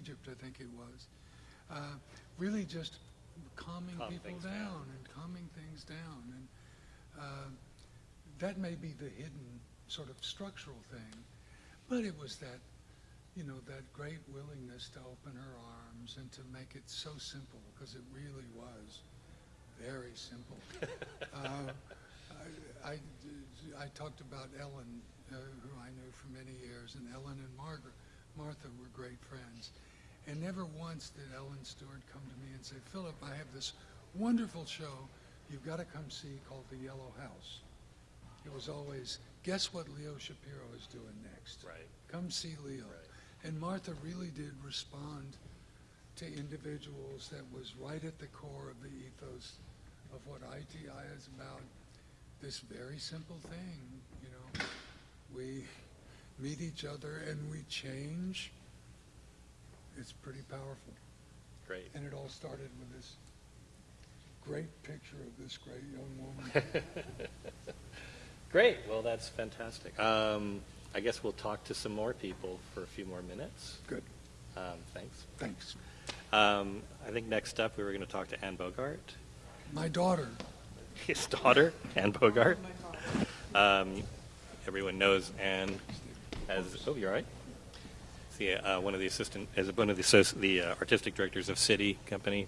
Egypt, I think it was. Uh, really just calming Calm people down, down. and calming things down. And uh, that may be the hidden sort of structural thing, but it was that, you know, that great willingness to open her arms and to make it so simple, because it really was very simple. uh, I, I, I talked about Ellen, uh, who I knew for many years, and Ellen and Margaret, Martha were great friends. And never once did Ellen Stewart come to me and say, Philip, I have this wonderful show you've got to come see called The Yellow House. It was always, guess what Leo Shapiro is doing next? Right. Come see Leo. Right. And Martha really did respond to individuals that was right at the core of the ethos of what ITI is about. This very simple thing, you know, we meet each other and we change. It's pretty powerful. Great. And it all started with this great picture of this great young woman. Great. Well, that's fantastic. Um, I guess we'll talk to some more people for a few more minutes. Good. Um, thanks. Thanks. Um, I think next up we were going to talk to Anne Bogart, My daughter, his daughter, Anne Bogart. Um, everyone knows Anne as oh, you're right. The, uh, one of the assistant as one of the the uh, artistic directors of SITI Company,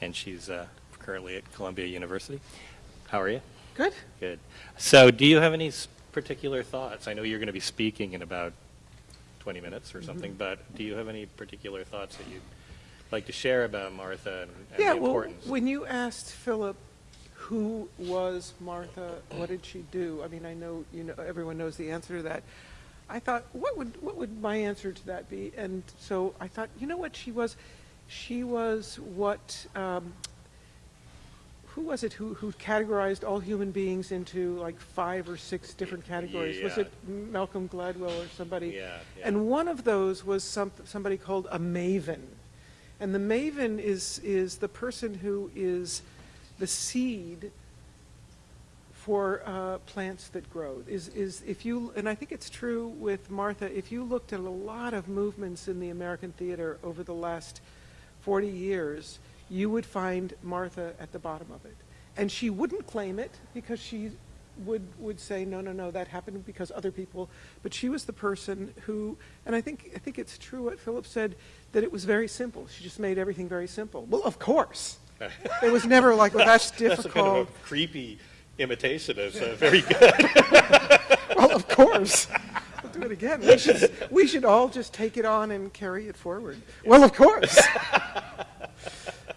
and she's uh, currently at Columbia University. How are you? Good. Good. So, do you have any particular thoughts? I know you're going to be speaking in about 20 minutes or something, but do you have any particular thoughts that you'd like to share about Martha and, and Yeah, the well, when you asked Philip who was Martha, what did she do? I mean, I know you know everyone knows the answer to that. I thought, what would what would my answer to that be? And so I thought, you know what she was? She was what? Um, who was it who, who categorized all human beings into like five or six different categories? Was it Malcolm Gladwell or somebody? Yeah, yeah. And one of those was some, somebody called a maven. And the maven is, is the person who is the seed for uh, plants that grow. Is, is if you, and I think it's true with Martha, if you looked at a lot of movements in the American theater over the last 40 years, you would find Martha at the bottom of it. And she wouldn't claim it because she would, would say, no, no, no, that happened because other people, but she was the person who, and I think, I think it's true what Philip said, that it was very simple. She just made everything very simple. Well, of course. It was never like, well, that's That's a kind difficult. of a creepy imitation of uh, very good. Well, of course. We'll do it again. We should, we should all just take it on and carry it forward. Well, of course.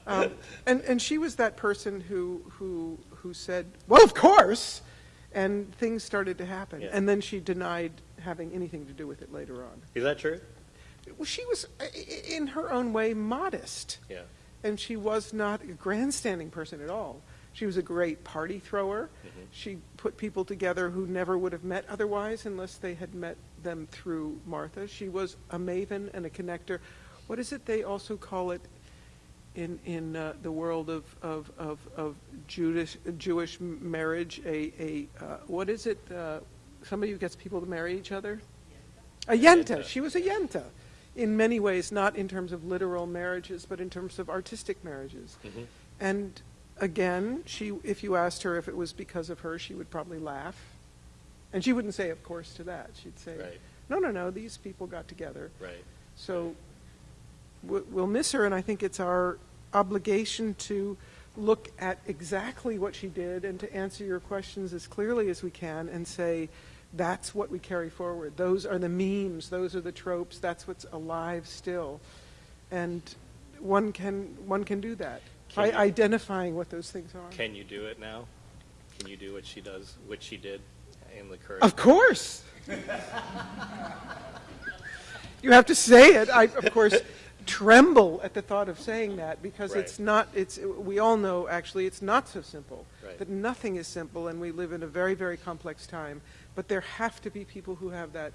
Um, and, and she was that person who, who, who said, well, of course, and things started to happen. Yeah. And then she denied having anything to do with it later on. Is that true? Well, she was, i- in her own way, modest. Yeah. and she was not a grandstanding person at all. She was a great party thrower. Mhm. She put people together who never would have met otherwise unless they had met them through Martha. She was a maven and a connector. What is it they also call it in in uh, the world of of of, of Jewish Jewish marriage? A a uh, what is it? Uh, somebody who gets people to marry each other. A yenta. Yenta. She was a yenta. In many ways, not in terms of literal marriages, but in terms of artistic marriages. Mhm. And again, she, if you asked her if it was because of her, she would probably laugh. And she wouldn't say, of course, to that. She'd say, Right. no, no, no, these people got together. Right. So we- we'll miss her, and I think it's our obligation to look at exactly what she did and to answer your questions as clearly as we can and say, that's what we carry forward. Those are the memes, those are the tropes, that's what's alive still. And one can, one can do that Can by you- identifying what those things are. Can you do it now? Can you do what she does, what she did in the current? Of course. you have to say it. I, of course, tremble at the thought of saying that because Right. it's not, it's, we all know actually it's not so simple. Right. That nothing is simple and we live in a very, very complex time. But there have to be people who have that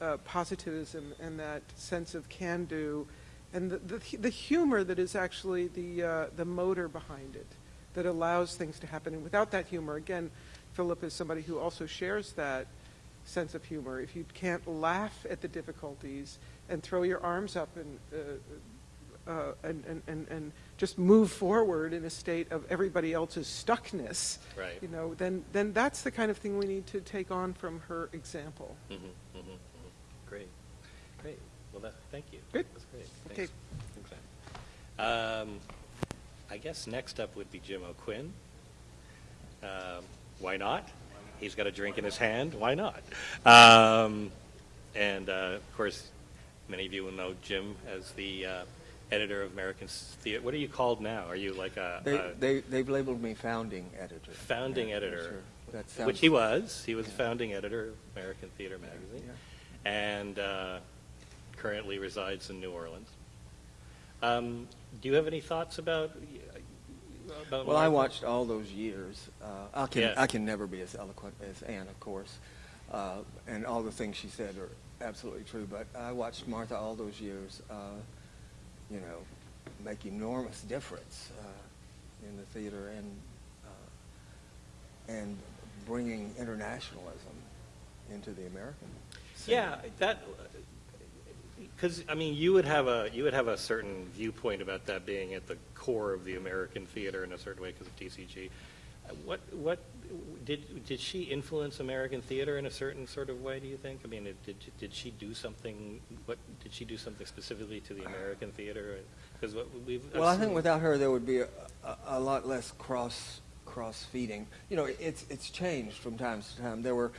uh, positivism and that sense of can do and the, the, the humor that is actually the, uh, the motor behind it that allows things to happen. And without that humor, again, Philip is somebody who also shares that. sense of humor, if you can't laugh at the difficulties and throw your arms up and, uh, uh, and, and, and, and just move forward in a state of everybody else's stuckness, Right. you know, then, then that's the kind of thing we need to take on from her example. Mhm, mhm, mhm. Great, great. Well, that, thank you. Good. That's. Okay. Thanks. Thanks, Anne. Um, I guess next up would be Jim O'Quinn. Um, why not? He's got a drink in his hand. Why not? Um, and uh, of course, many of you will know Jim as the uh, editor of American Theater. What are you called now? Are you like a, They, a they, they've labeled me founding editor. founding Yeah, editor? sure. That sounds- Which he was. He was Yeah. founding editor of American Theater Magazine, Yeah. and uh, currently resides in New Orleans. Um, do you have any thoughts about about? Well, I watched all those years. Uh, I can Yeah. I can never be as eloquent as Anne, of course, uh, and all the things she said are absolutely true. But I watched Martha all those years. Uh, you know, make enormous difference uh, in the theater and uh, and bringing internationalism into the American. scene. Yeah, that because I mean, you would have a you would have a certain viewpoint about that being at the core of the American theater in a certain way because of TCG. What what did did she influence American theater in a certain sort of way? Do you think? I mean, it- did did she do something? What did she do something specifically to the American theater? Because what we've I've Well, I think without her, there would be a, a, a lot less cross cross feeding. You know, it's it's changed from time to time. There were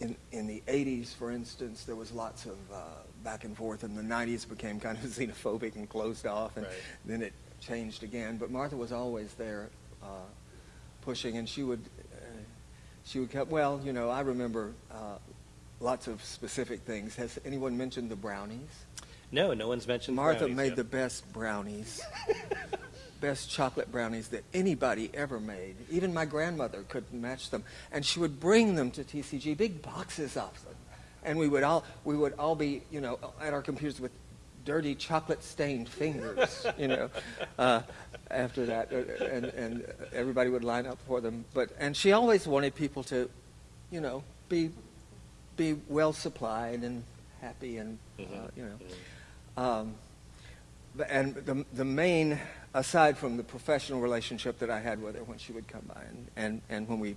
in in the '80s, for instance, there was lots of uh, back and forth, and the '90s became kind of xenophobic and closed off, and Right. then it changed again. But Martha was always there, uh, pushing, and she would uh, she would come. Well, you know, I remember. Uh, Lots of specific things. Has anyone mentioned the brownies? no, no one's mentioned Martha brownies made yet. the best brownies, best chocolate brownies that anybody ever made. Even my grandmother couldn't match them, and she would bring them to TCG, big boxes of them, and we would all we would all be you know at our computers with dirty chocolate stained fingers, you know. Uh, after that, uh, and and everybody would line up for them. But and she always wanted people to, you know, be be well supplied and happy and uh, Mhm, you know. mhm. Um, and the, the main, aside from the professional relationship that I had with her when she would come by and, and, and when we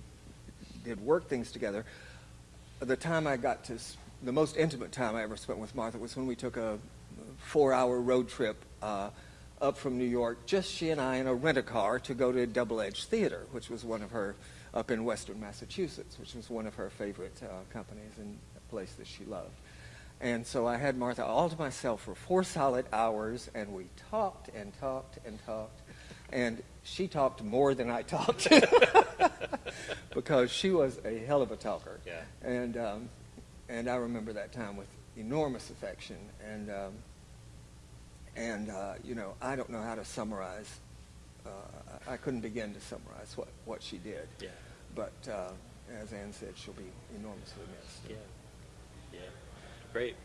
did work things together, the time I got to, the most intimate time I ever spent with Martha was when we took a four hour road trip uh, up from New York, just she and I in a rent a car to go to a Double Edge Theater, which was one of her, up in Western Massachusetts, which was one of her favorite uh, companies and a place that she loved. And so I had Martha all to myself for four solid hours, and we talked and talked and talked. And she talked more than I talked because she was a hell of a talker. Yeah. And, um, and I remember that time with enormous affection. And, um, and uh, you know, I don't know how to summarize. Uh, I couldn't begin to summarize what, what she did. Yeah. But uh, as Anne said, she'll be enormously missed. Yeah. Yeah. Great.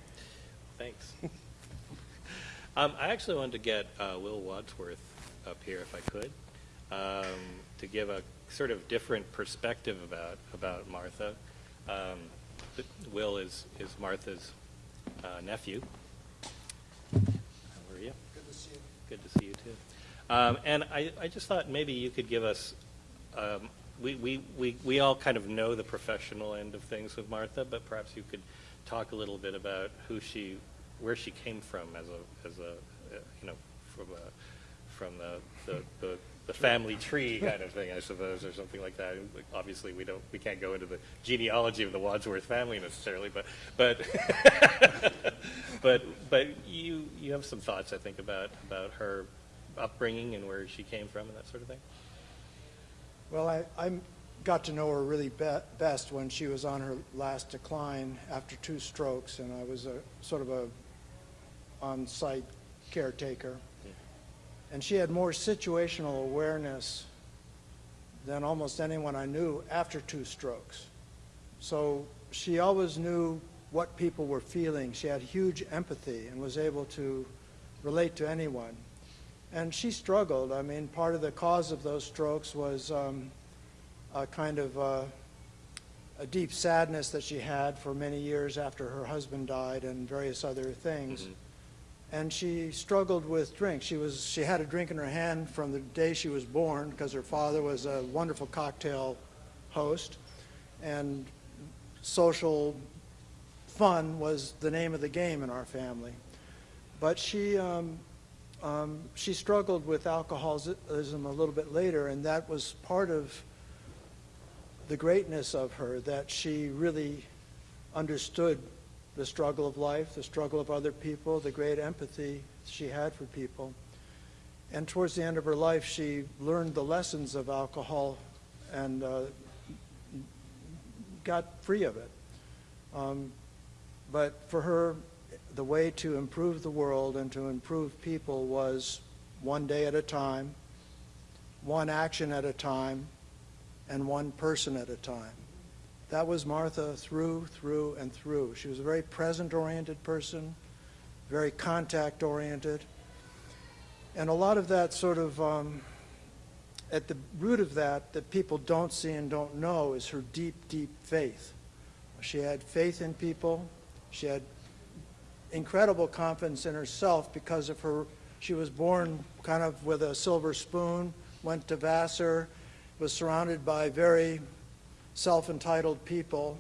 Thanks. um, I actually wanted to get uh, Will Wadsworth up here, if I could, um, to give a sort of different perspective about about Martha. Um, Will is is Martha's uh, nephew. How are you? Good to see you. Good to see you too. Um, and I, I just thought maybe you could give us, um, we, we, we, we all kind of know the professional end of things with Martha, but perhaps you could talk a little bit about who she, where she came from as a, as a, uh, you know, from a, from the, the, the, the family tree kind of thing, I suppose, or something like that. Obviously, we don't, we can't go into the genealogy of the Wadsworth family necessarily, but, but, but, but you, you have some thoughts, I think, about, about her upbringing and where she came from and that sort of thing? Well, I, I got to know her really be- best when she was on her last decline after two strokes, and I was a sort of a on-site caretaker. And she had more situational awareness than almost anyone I knew after two strokes. So she always knew what people were feeling. She had huge empathy and was able to relate to anyone. And she struggled. I mean, part of the cause of those strokes was um, a kind of uh, a deep sadness that she had for many years after her husband died and various other things. Mhm. And she struggled with drink. She was she had a drink in her hand from the day she was born because her father was a wonderful cocktail host, and social fun was the name of the game in our family. But she um, um, she struggled with alcoholism a little bit later, and that was part of the greatness of her that she really understood the struggle of life, the struggle of other people, the great empathy she had for people. And towards the end of her life, she learned the lessons of alcohol and uh, got free of it. Um, but for her, the way to improve the world and to improve people was one day at a time, one action at a time, and one person at a time. That was Martha through, through, and through. She was a very present-oriented person, very contact-oriented. And a lot of that sort of, um, at the root of that, that people don't see and don't know, is her deep, deep faith. She had faith in people. She had incredible confidence in herself because of her, she was born kind of with a silver spoon, went to Vassar, was surrounded by very self-entitled people,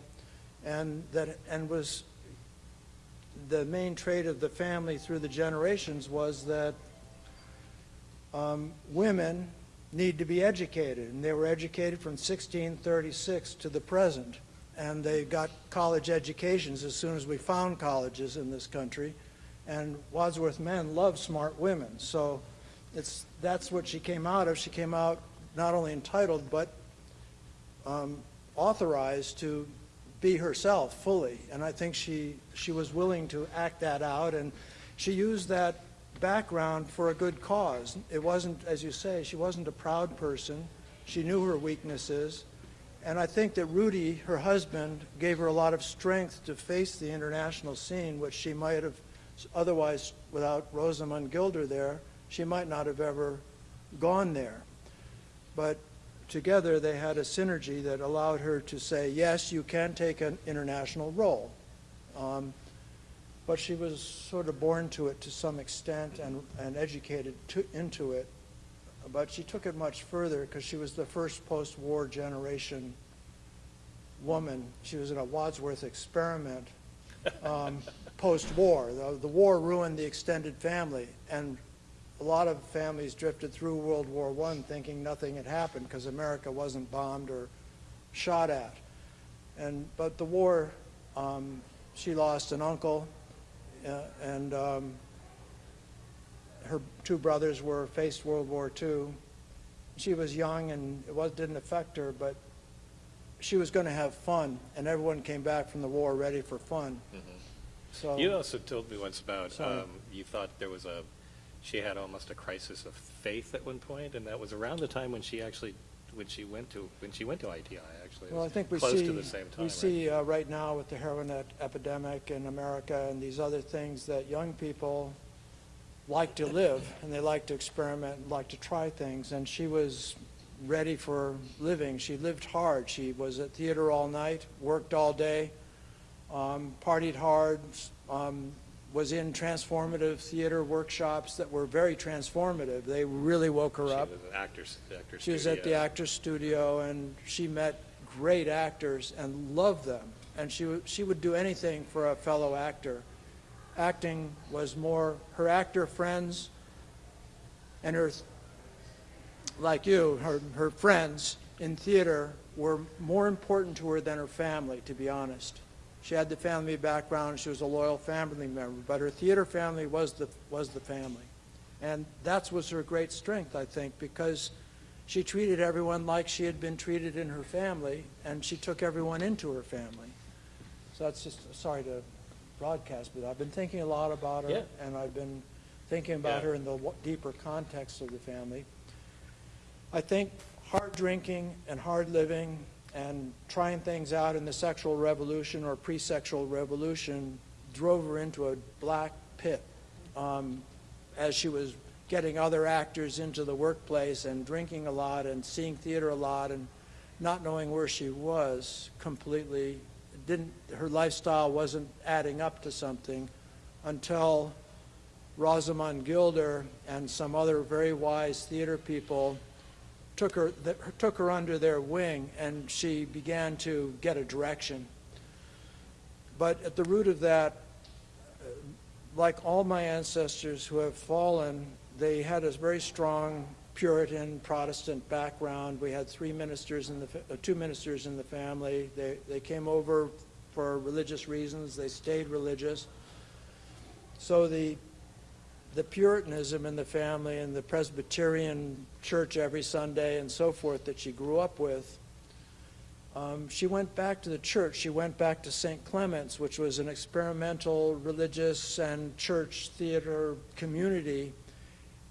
and that and was the main trait of the family through the generations was that um, women need to be educated, and they were educated from 1636 to the present, and they got college educations as soon as we found colleges in this country, and Wadsworth men love smart women, so it's that's what she came out of. She came out not only entitled but um, authorized to be herself fully, and I think she she was willing to act that out, and she used that background for a good cause. It wasn't, as you say, she wasn't a proud person. She knew her weaknesses, and I think that Rudy, her husband, gave her a lot of strength to face the international scene, which she might have otherwise, without Rosamund Gilder there, she might not have ever gone there. But together they had a synergy that allowed her to say, yes, you can take an international role. Um, but she was sort of born to it to some extent and, and educated to, into it. But she took it much further because she was the first post-war generation woman. She was in a Wadsworth experiment um, post-war. The, the war ruined the extended family, and a lot of families drifted through World War I thinking nothing had happened because America wasn't bombed or shot at. And but the war, um, she lost an uncle, uh, and um, her two brothers were faced World War II. She was young and it was didn't affect her, but she was going to have fun, and everyone came back from the war ready for fun. So You also told me once about um, you thought there was a she had almost a crisis of faith at one point, and that was around the time when she actually when she went to when she went to ITI. Actually, Well, I think we close see, to the same time. we right? see uh, right now with the heroin epidemic in America and these other things that young people like to live and they like to experiment and like to try things. And she was ready for living. She lived hard. She was at theater all night, worked all day, um, partied hard, um, was in transformative theater workshops that were very transformative. They really woke her she up. was actor's, actor She was at the. Actors Studio, and she met great actors and loved them. And she would, she would do anything for a fellow actor. Acting was more her actor friends and her, like you, her, her friends in theater were more important to her than her family, to be honest. She had the family background, she was a loyal family member, but her theater family was the, was the family. And that was her great strength, I think, because she treated everyone like she had been treated in her family, and she took everyone into her family. So that's just, sorry to broadcast, but I've been thinking a lot about her, Yeah. and I've been thinking about Yeah. her in the deeper context of the family. I think hard drinking and hard living and trying things out in the sexual revolution or pre-sexual revolution drove her into a black pit um, as she was getting other actors into the workplace and drinking a lot and seeing theater a lot and not knowing where she was completely, didn't, her lifestyle wasn't adding up to something until Rosamund Gilder and some other very wise theater people took her, took her under their wing, and she began to get a direction. But at the root of that, uh, like all my ancestors who have fallen, they had a very strong Puritan Protestant background. We had three ministers in the, uh, two ministers in the family. They, they came over for religious reasons. They stayed religious. So the, the Puritanism in the family and the Presbyterian church every Sunday and so forth that she grew up with, um, she went back to the church. She went back to St. Clement's, which was an experimental religious and church theater community.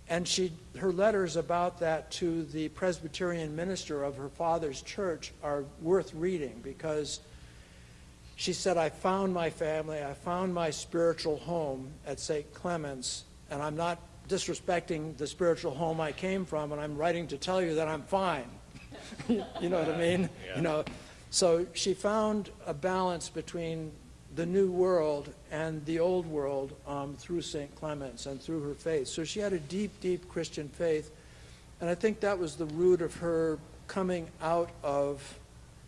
And she, her letters about that to the Presbyterian minister of her father's church are worth reading because she said, I found my family, I found my spiritual home at St. Clement's, and I'm not disrespecting the spiritual home I came from, and I'm writing to tell you that I'm fine. you know what I mean? Yeah. You know, so she found a balance between the new world and the old world um, through St. Clement's and through her faith. So she had a deep, deep Christian faith, and I think that was the root of her coming out of.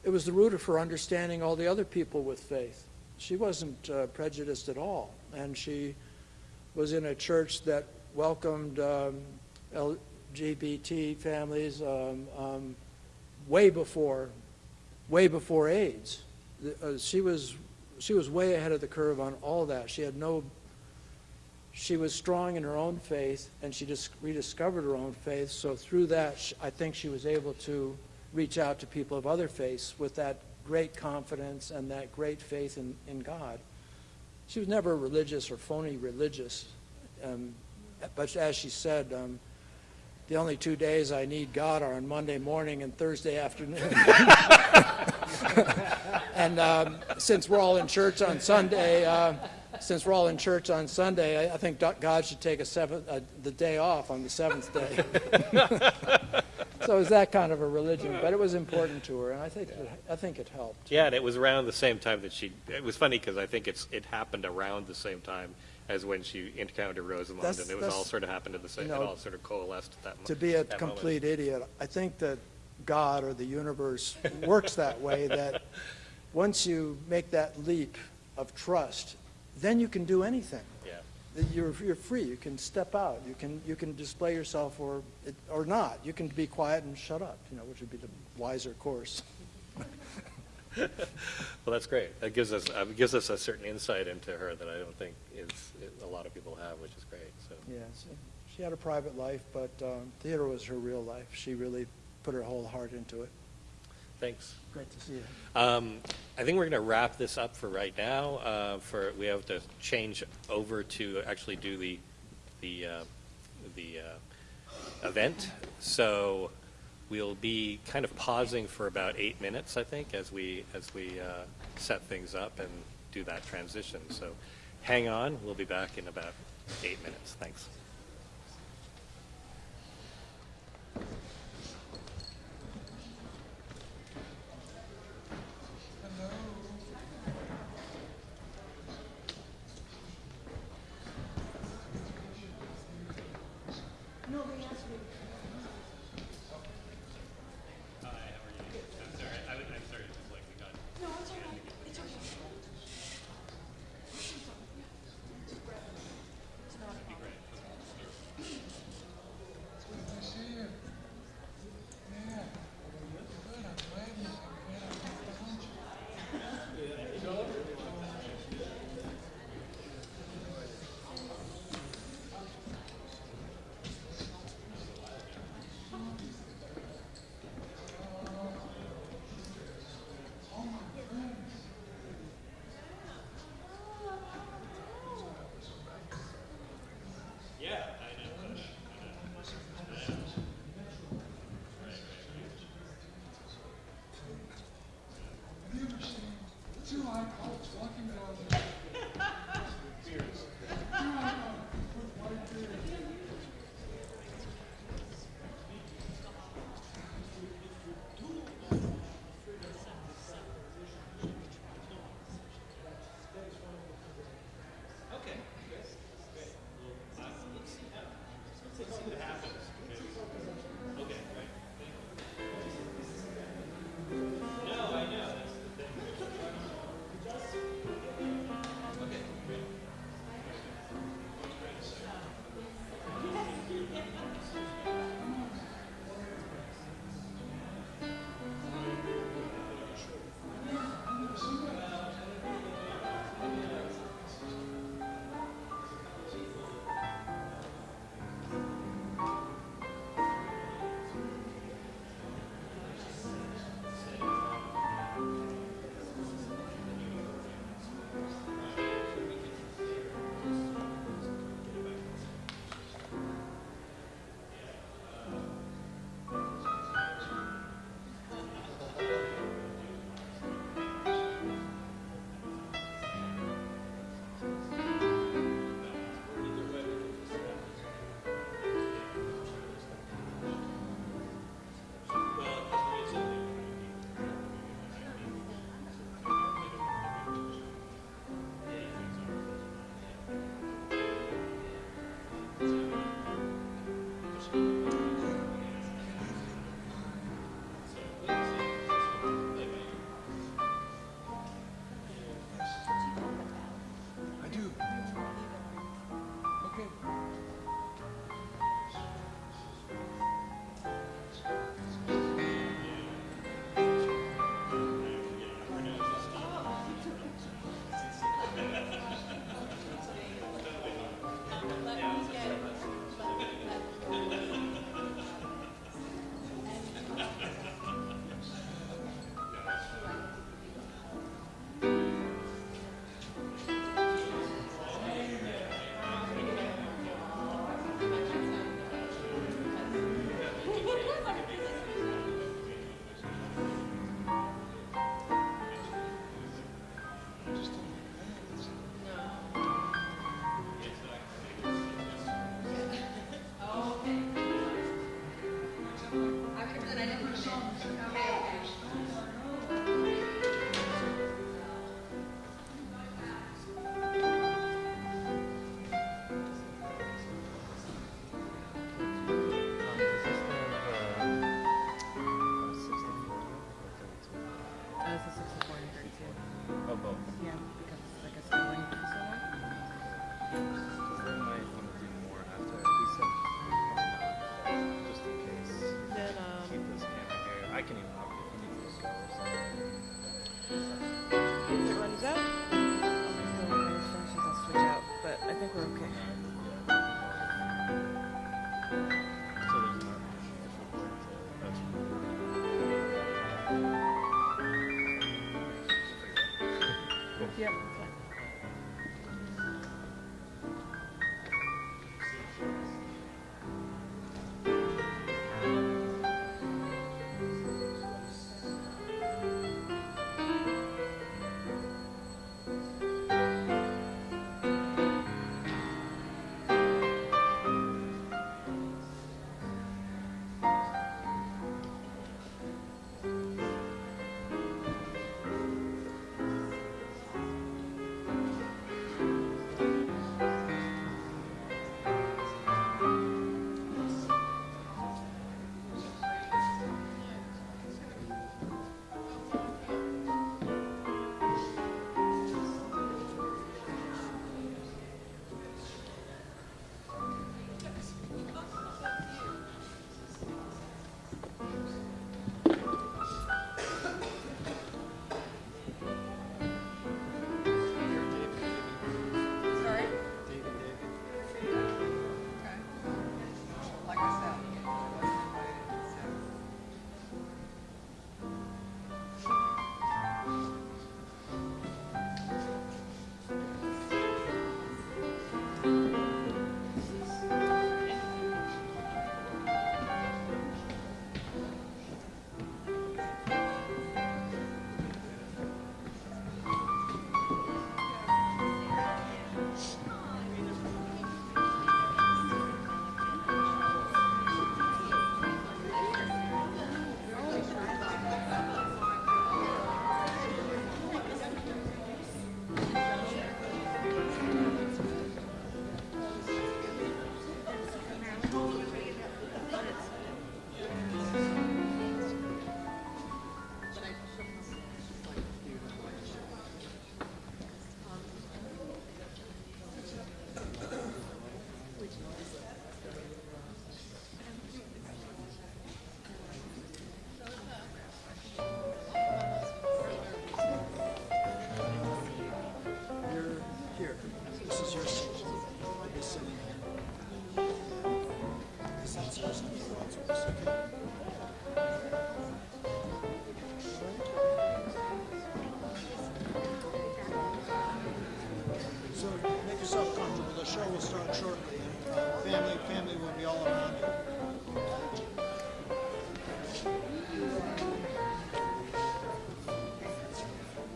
It was the root of her understanding all the other people with faith. She wasn't uh, prejudiced at all, and she was in a church that welcomed um, LGBT families um, um, way before, way before AIDS. The- uh, she was she was way ahead of the curve on all that. She had no. She was strong in her own faith, and she just rediscovered her own faith. So through that, I think she was able to reach out to people of other faiths with that great confidence and that great faith in, in God. She was never religious or phony religious. Um, but as she said, um, the only two days I need God are on Monday morning and Thursday afternoon. and um, since we're all in church on Sunday, uh, since we're all in church on Sunday, I, I think God should take a seventh, uh, the day off on the seventh day. so it was that kind of a religion, but it was important to her, and I think it, I think it helped. Yeah, and it was around the same time that she. It was funny because I think it's it happened around the same time as when she encountered That's- and it was all sort of happened at the same. you it all sort of coalesced at that moment. to be a complete idiot. I think that God or the universe works that way that once you make that leap of trust, then you can do anything. You're, you're free. You can step out. You can, you can display yourself or, or not. You can be quiet and shut up, you know, which would be the wiser course. Well, that's great. That gives us uh, gives us a certain insight into her that I don't think is a lot of people have, which is great. So Yeah, so she had a private life, but um, theater was her real life. She really put her whole heart into it. Thanks. Great to see you. Um, I think we're going to wrap this up for right now. Uh, for we have to change over to actually do the the uh, the uh, event. So we'll be kind of pausing for about eight minutes, I think, as we as we uh, set things up and do that transition. So hang on. We'll be back in about eight minutes. Thanks.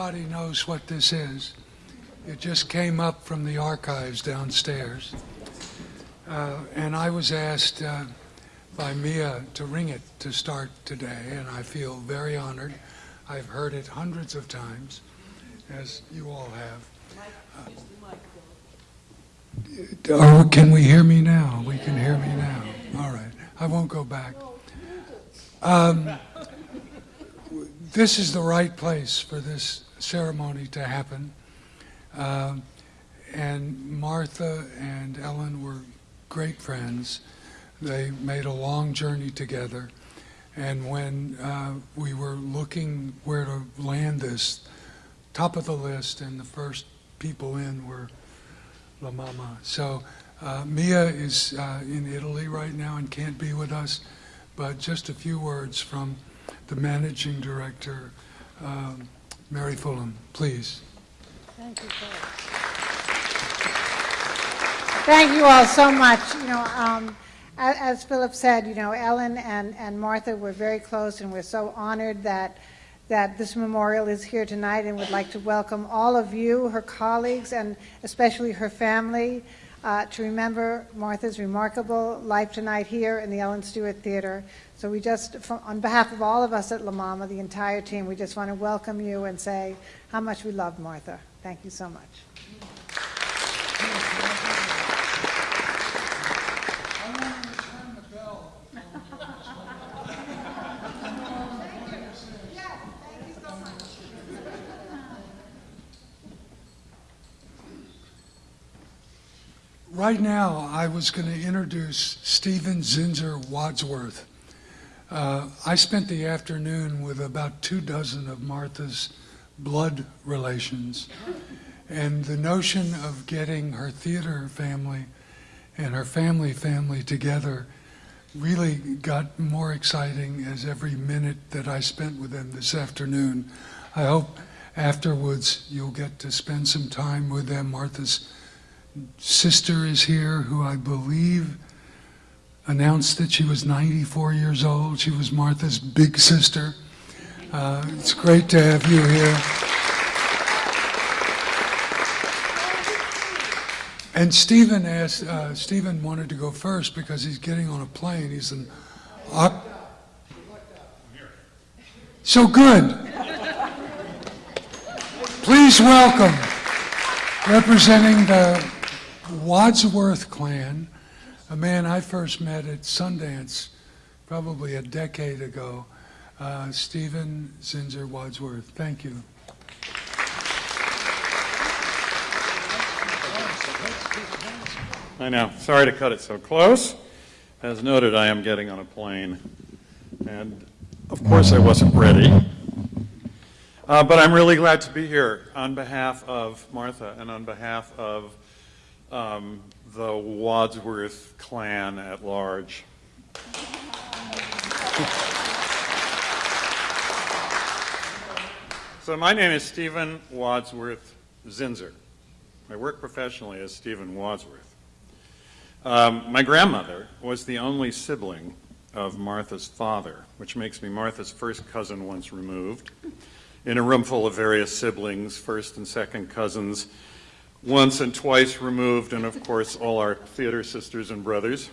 everybody knows what this is. It just came up from the archives downstairs. Uh, and I was asked uh, by Mia to ring it to start today, and I feel very honored. I've heard it hundreds of times, as you all have. Uh, can we hear me now? We can hear me now. All right. I won't go back. Um, this is the right place for this ceremony to happen. Um, and Martha and Ellen were great friends. They made a long journey together. And when uh, we were looking where to land this, top of the list and the first people in were La Mama. So uh, Mia is uh, in Italy right now and can't be with us, but just a few words from the managing director, um, Mary Fulham, please. Thank you, Philip. Thank you all so much. You know, um, as Philip said, you know, Ellen and, and Martha were very close, and we're so honored that, that this memorial is here tonight, and would like to welcome all of you, her colleagues, and especially her family, uh, to remember Martha's remarkable life tonight here in the Ellen Stewart Theater. So we just, on behalf of all of us at La Mama, the entire team, we just want to welcome you and say how much we love Martha. Thank you so much. Right now, I was going to introduce Stephen Zinsser Wadsworth. Uh, I spent the afternoon with about two dozen of Martha's blood relations, and the notion of getting her theater family and her family family together really got more exciting as every minute that I spent with them this afternoon. I hope afterwards you'll get to spend some time with them. Martha's sister is here, who I believe announced that she was 94 years old. She was Martha's big sister. Uh, it's great to have you here. And Stephen asked, uh, Stephen wanted to go first because he's getting on a plane. He's an. Oc- so good. Please welcome, representing the Wadsworth clan, a man I first met at Sundance probably a decade ago, uh, Stephen Zinsser Wadsworth. Thank you. I know. Sorry to cut it so close. As noted, I am getting on a plane. And of course, I wasn't ready. Uh, but I'm really glad to be here on behalf of Martha and on behalf of um, the Wadsworth clan at large. so, my name is Stephen Wadsworth Zinsser. I work professionally as Stephen Wadsworth. Um, my grandmother was the only sibling of Martha's father, which makes me Martha's first cousin once removed, in a room full of various siblings, first and second cousins, once and twice removed, and of course all our theater sisters and brothers.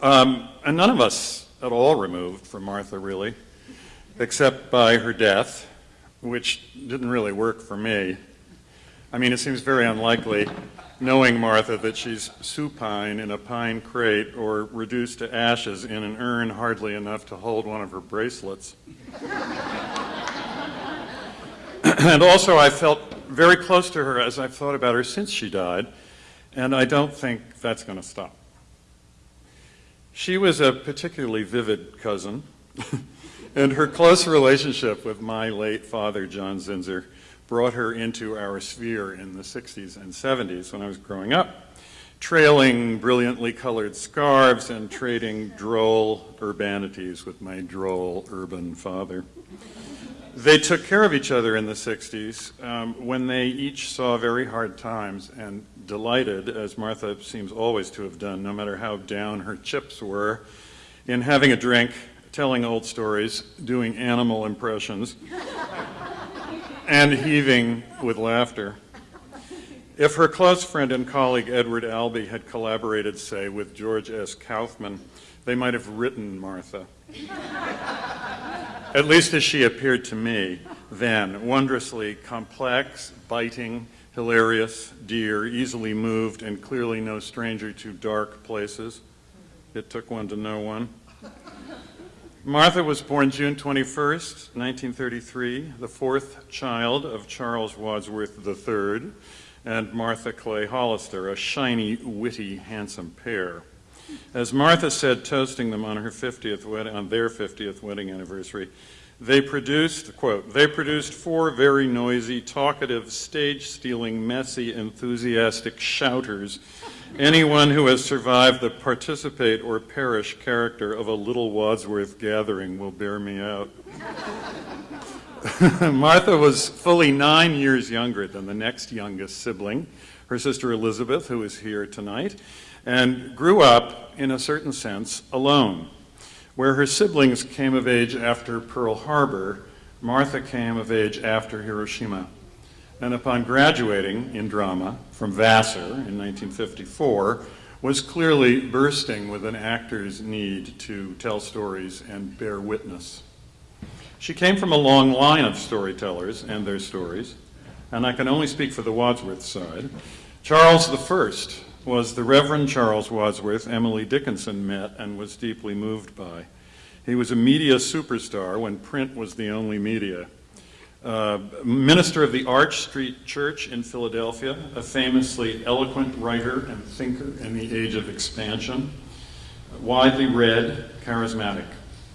Um, and none of us at all removed from Martha, really, except by her death, which didn't really work for me. I mean, it seems very unlikely, knowing Martha, that she's supine in a pine crate or reduced to ashes in an urn hardly enough to hold one of her bracelets. and also, I felt very close to her as I've thought about her since she died, and I don't think that's going to stop. She was a particularly vivid cousin, and her close relationship with my late father, John Zinsser, brought her into our sphere in the 60s and 70s when I was growing up, trailing brilliantly colored scarves and trading droll urbanities with my droll urban father. They took care of each other in the 60s um, when they each saw very hard times and delighted, as Martha seems always to have done, no matter how down her chips were, in having a drink, telling old stories, doing animal impressions and heaving with laughter. If her close friend and colleague Edward Albee had collaborated, say, with George S. Kaufman, they might have written Martha. At least as she appeared to me then, wondrously complex, biting, hilarious, dear, easily moved, and clearly no stranger to dark places. It took one to know one. Martha was born June 21st, 1933, the fourth child of Charles Wadsworth III and Martha Clay Hollister, a shiny, witty, handsome pair. As Martha said, toasting them on her 50th wedding, on their 50th wedding anniversary, they produced, quote, they produced four very noisy, talkative, stage-stealing, messy, enthusiastic shouters. Anyone who has survived the participate or perish character of a little Wadsworth gathering will bear me out. Martha was fully nine years younger than the next youngest sibling, her sister Elizabeth, who is here tonight, and grew up, in a certain sense, alone. Where her siblings came of age after Pearl Harbor, Martha came of age after Hiroshima. And upon graduating in drama from Vassar in 1954, was clearly bursting with an actor's need to tell stories and bear witness. She came from a long line of storytellers and their stories, and I can only speak for the Wadsworth side. Charles I was the Reverend Charles Wadsworth Emily Dickinson met and was deeply moved by. He was a media superstar when print was the only media. Uh, minister of the Arch Street Church in Philadelphia, a famously eloquent writer and thinker in the age of expansion, widely read, charismatic.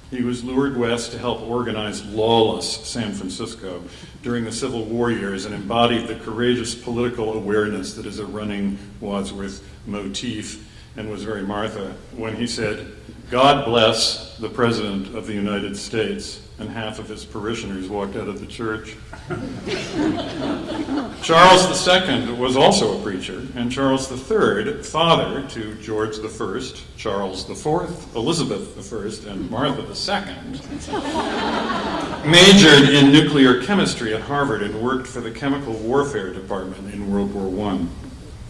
He was lured west to help organize lawless San Francisco during the Civil War years and embodied the courageous political awareness that is a running Wadsworth motif and was very Martha when he said, God bless the President of the United States, and half of his parishioners walked out of the church. Charles II was also a preacher, and Charles III, father to George I, Charles IV, Elizabeth I, and Martha II, majored in nuclear chemistry at Harvard and worked for the chemical warfare department in World War I.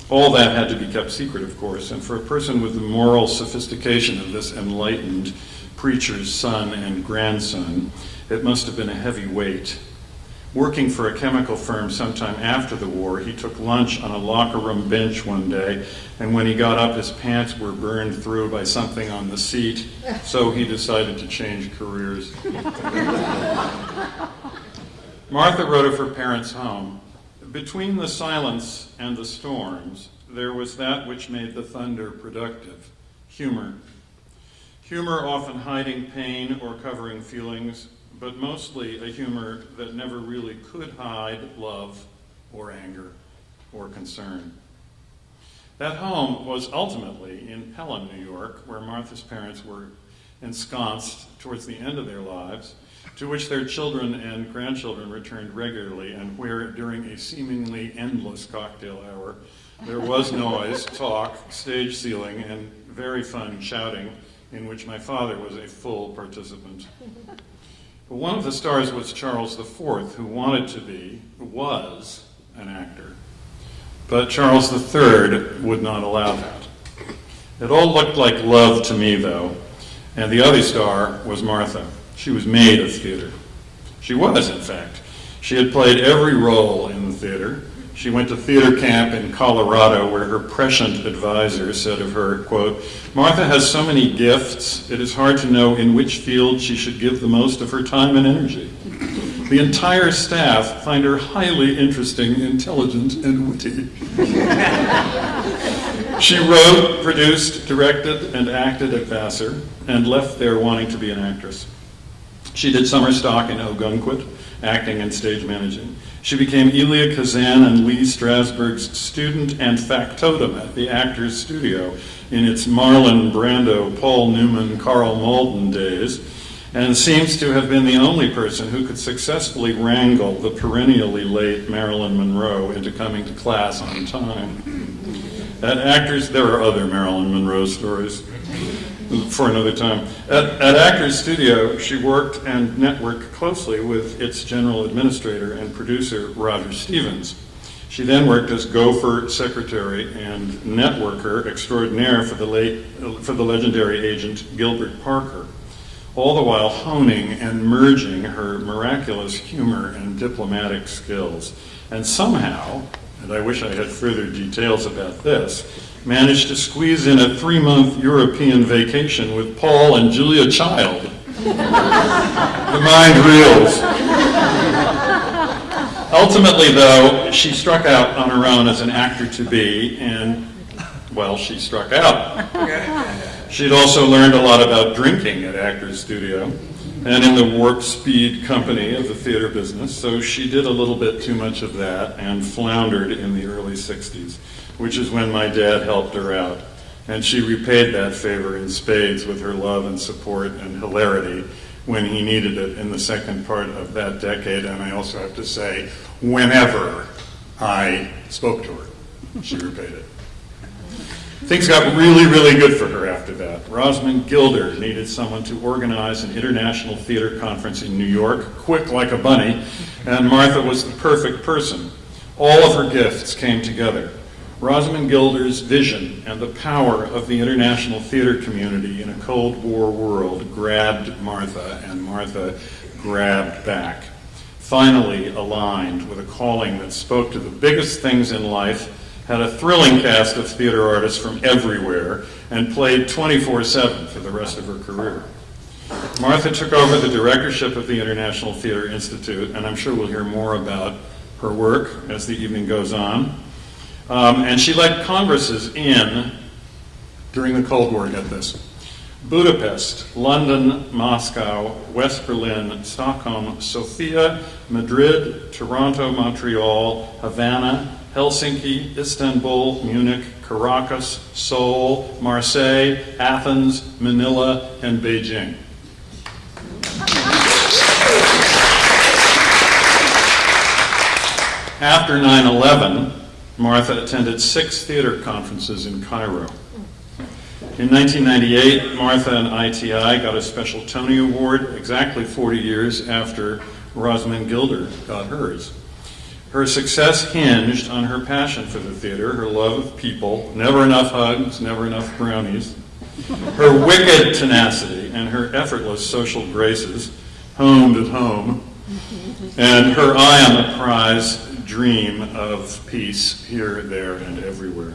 All that had to be kept secret, of course, and for a person with the moral sophistication of this enlightened preacher's son and grandson, it must have been a heavy weight. Working for a chemical firm sometime after the war, he took lunch on a locker room bench one day, and when he got up, his pants were burned through by something on the seat, so he decided to change careers. Martha wrote of her parents' home. Between the silence and the storms, there was that which made the thunder productive humor. Humor often hiding pain or covering feelings, but mostly a humor that never really could hide love or anger or concern. That home was ultimately in Pelham, New York, where Martha's parents were ensconced towards the end of their lives to which their children and grandchildren returned regularly, and where, during a seemingly endless cocktail hour, there was noise, talk, stage ceiling, and very fun shouting, in which my father was a full participant. But one of the stars was Charles IV, who wanted to be, was, an actor. But Charles III would not allow that. It all looked like love to me, though, and the other star was Martha. She was made of theater. She was, in fact. She had played every role in the theater. She went to theater camp in Colorado where her prescient advisor said of her, quote, Martha has so many gifts, it is hard to know in which field she should give the most of her time and energy. The entire staff find her highly interesting, intelligent, and witty. she wrote, produced, directed, and acted at Vassar, and left there wanting to be an actress. She did summer stock in Ogunquit, acting and stage managing. She became Elia Kazan and Lee Strasberg's student and factotum at the Actors Studio in its Marlon Brando, Paul Newman, Karl Malden days, and seems to have been the only person who could successfully wrangle the perennially late Marilyn Monroe into coming to class on time. At Actors, there are other Marilyn Monroe stories. For another time. At, at Actors Studio, she worked and networked closely with its general administrator and producer, Roger Stevens. She then worked as gopher secretary and networker extraordinaire for the, late, for the legendary agent Gilbert Parker, all the while honing and merging her miraculous humor and diplomatic skills. And somehow, and I wish I had further details about this, managed to squeeze in a three-month European vacation with Paul and Julia Child. the mind reels. Ultimately, though, she struck out on her own as an actor to be, and, well, she struck out. She'd also learned a lot about drinking at Actors Studio and in the warp speed company of the theater business, so she did a little bit too much of that and floundered in the early 60s, which is when my dad helped her out. And she repaid that favor in spades with her love and support and hilarity when he needed it in the second part of that decade. And I also have to say, whenever I spoke to her, she repaid it. Things got really, really good for her after that. Rosamond Gilder needed someone to organize an international theater conference in New York, quick like a bunny, and Martha was the perfect person. All of her gifts came together. Rosamond Gilder's vision and the power of the international theater community in a Cold War world grabbed Martha, and Martha grabbed back. Finally aligned with a calling that spoke to the biggest things in life had a thrilling cast of theater artists from everywhere, and played 24-7 for the rest of her career. Martha took over the directorship of the International Theater Institute, and I'm sure we'll hear more about her work as the evening goes on. Um, and she led congresses in, during the Cold War, get this, Budapest, London, Moscow, West Berlin, Stockholm, Sofia, Madrid, Toronto, Montreal, Havana, Helsinki, Istanbul, Munich, Caracas, Seoul, Marseille, Athens, Manila, and Beijing. After 9-11, Martha attended six theater conferences in Cairo. In 1998, Martha and ITI got a special Tony Award exactly 40 years after Rosamond Gilder got hers. Her success hinged on her passion for the theater, her love of people, never enough hugs, never enough brownies, her wicked tenacity, and her effortless social graces, honed at home, and her eye on the prize dream of peace here, there, and everywhere.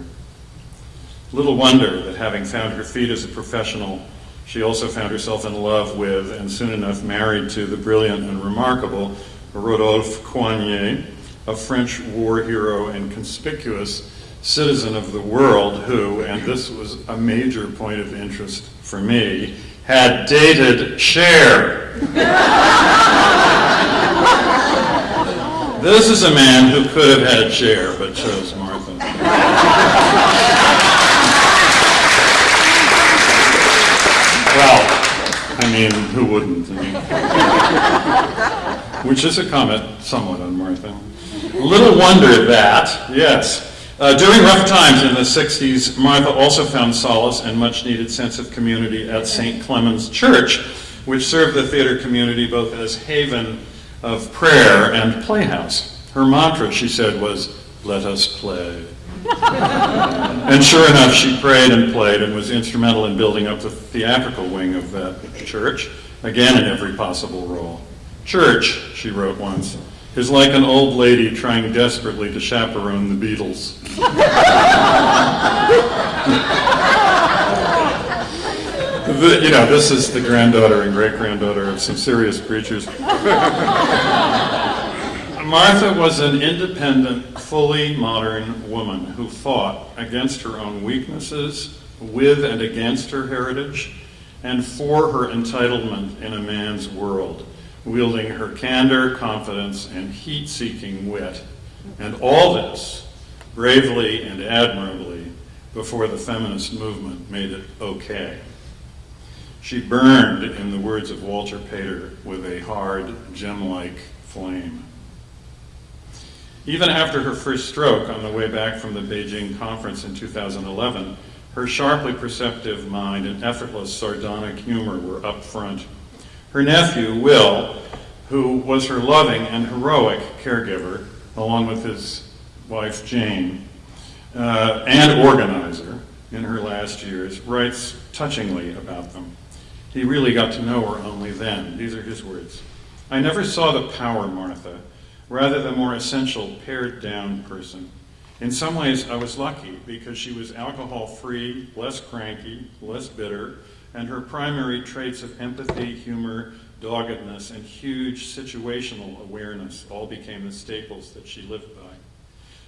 Little wonder that having found her feet as a professional, she also found herself in love with and soon enough married to the brilliant and remarkable Rodolphe Coigney, a French war hero and conspicuous citizen of the world who, and this was a major point of interest for me, had dated Cher. this is a man who could have had Cher, but chose Martha. well, I mean, who wouldn't? I mean, which is a comment somewhat on Martha. Little wonder that, yes. Uh, during rough times in the 60s, Martha also found solace and much needed sense of community at St. Clement's Church, which served the theater community both as haven of prayer and playhouse. Her mantra, she said, was, let us play. and sure enough, she prayed and played and was instrumental in building up the theatrical wing of that church, again in every possible role. Church, she wrote once, is like an old lady trying desperately to chaperone the Beatles. you know, this is the granddaughter and great-granddaughter of some serious preachers. Martha was an independent, fully modern woman who fought against her own weaknesses, with and against her heritage, and for her entitlement in a man's world, wielding her candor, confidence, and heat-seeking wit. And all this bravely and admirably before the feminist movement made it okay. She burned, in the words of Walter Pater, with a hard, gem-like flame. Even after her first stroke on the way back from the Beijing conference in 2011, Her sharply perceptive mind and effortless sardonic humor were up front. Her nephew, Will, who was her loving and heroic caregiver, along with his wife, Jane, uh, and organizer in her last years, writes touchingly about them. He really got to know her only then. These are his words. I never saw the power Martha, rather the more essential pared down person. In some ways, I was lucky because she was alcohol free, less cranky, less bitter, and her primary traits of empathy, humor, doggedness, and huge situational awareness all became the staples that she lived by.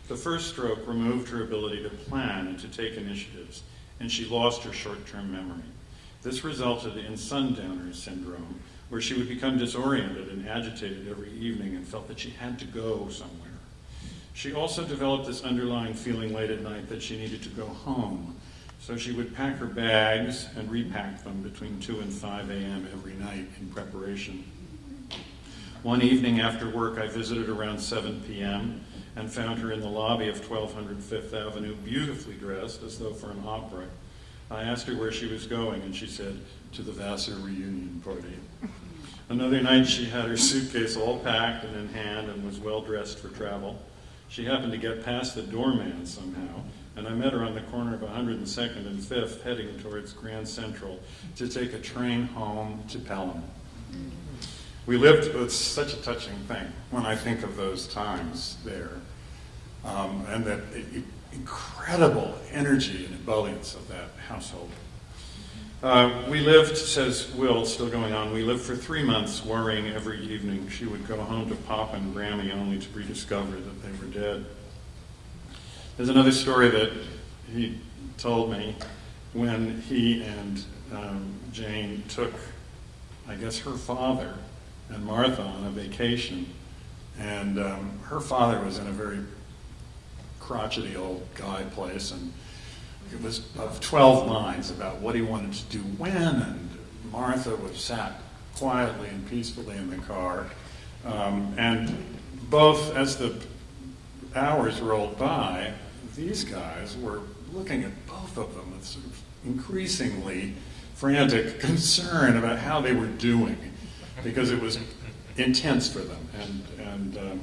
The first stroke removed her ability to plan and to take initiatives, and she lost her short term memory. This resulted in sundowner syndrome, where she would become disoriented and agitated every evening and felt that she had to go somewhere. She also developed this underlying feeling late at night that she needed to go home, so she would pack her bags and repack them between 2 and 5 a.m. every night in preparation. One evening after work, I visited around 7 p.m. and found her in the lobby of 1200 Fifth Avenue, beautifully dressed as though for an opera. I asked her where she was going, and she said, to the Vassar reunion party. Another night, she had her suitcase all packed and in hand and was well dressed for travel. She happened to get past the doorman somehow, and I met her on the corner of 102nd and 5th, heading towards Grand Central to take a train home to Pelham. We lived, it's such a touching thing when I think of those times there, um, and that incredible energy and ebullience of that household. Uh, we lived, says Will, still going on, we lived for three months worrying every evening she would go home to Pop and Grammy only to rediscover that they were dead. There's another story that he told me when he and um, Jane took, I guess, her father and Martha on a vacation. And um, her father was in a very crotchety old guy place, and it was of 12 minds about what he wanted to do when, and Martha was sat quietly and peacefully in the car. Um, and both, as the hours rolled by, these guys were looking at both of them with sort of increasingly frantic concern about how they were doing, because it was intense for them. And, and, um,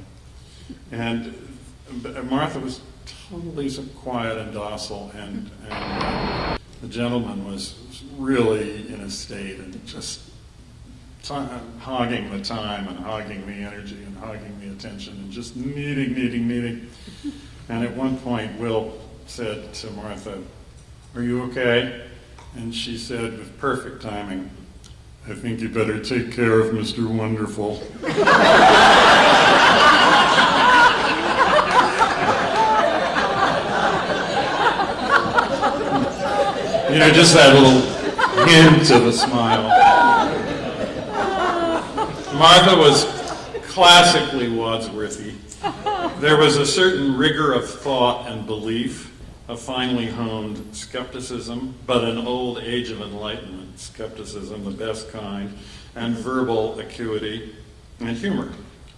and Martha was totally quiet and docile, and, and the gentleman was, was really in a state and just hogging the time and hogging the energy and hogging the attention and just needing, needing, needing. And at one point, Will said to Martha, Are you okay? And she said, with perfect timing, I think you better take care of Mr. Wonderful. You know, just that little hint of a smile. Martha was classically Wadsworthy. There was a certain rigor of thought and belief, a finely honed skepticism, but an old age of enlightenment skepticism, the best kind, and verbal acuity and humor.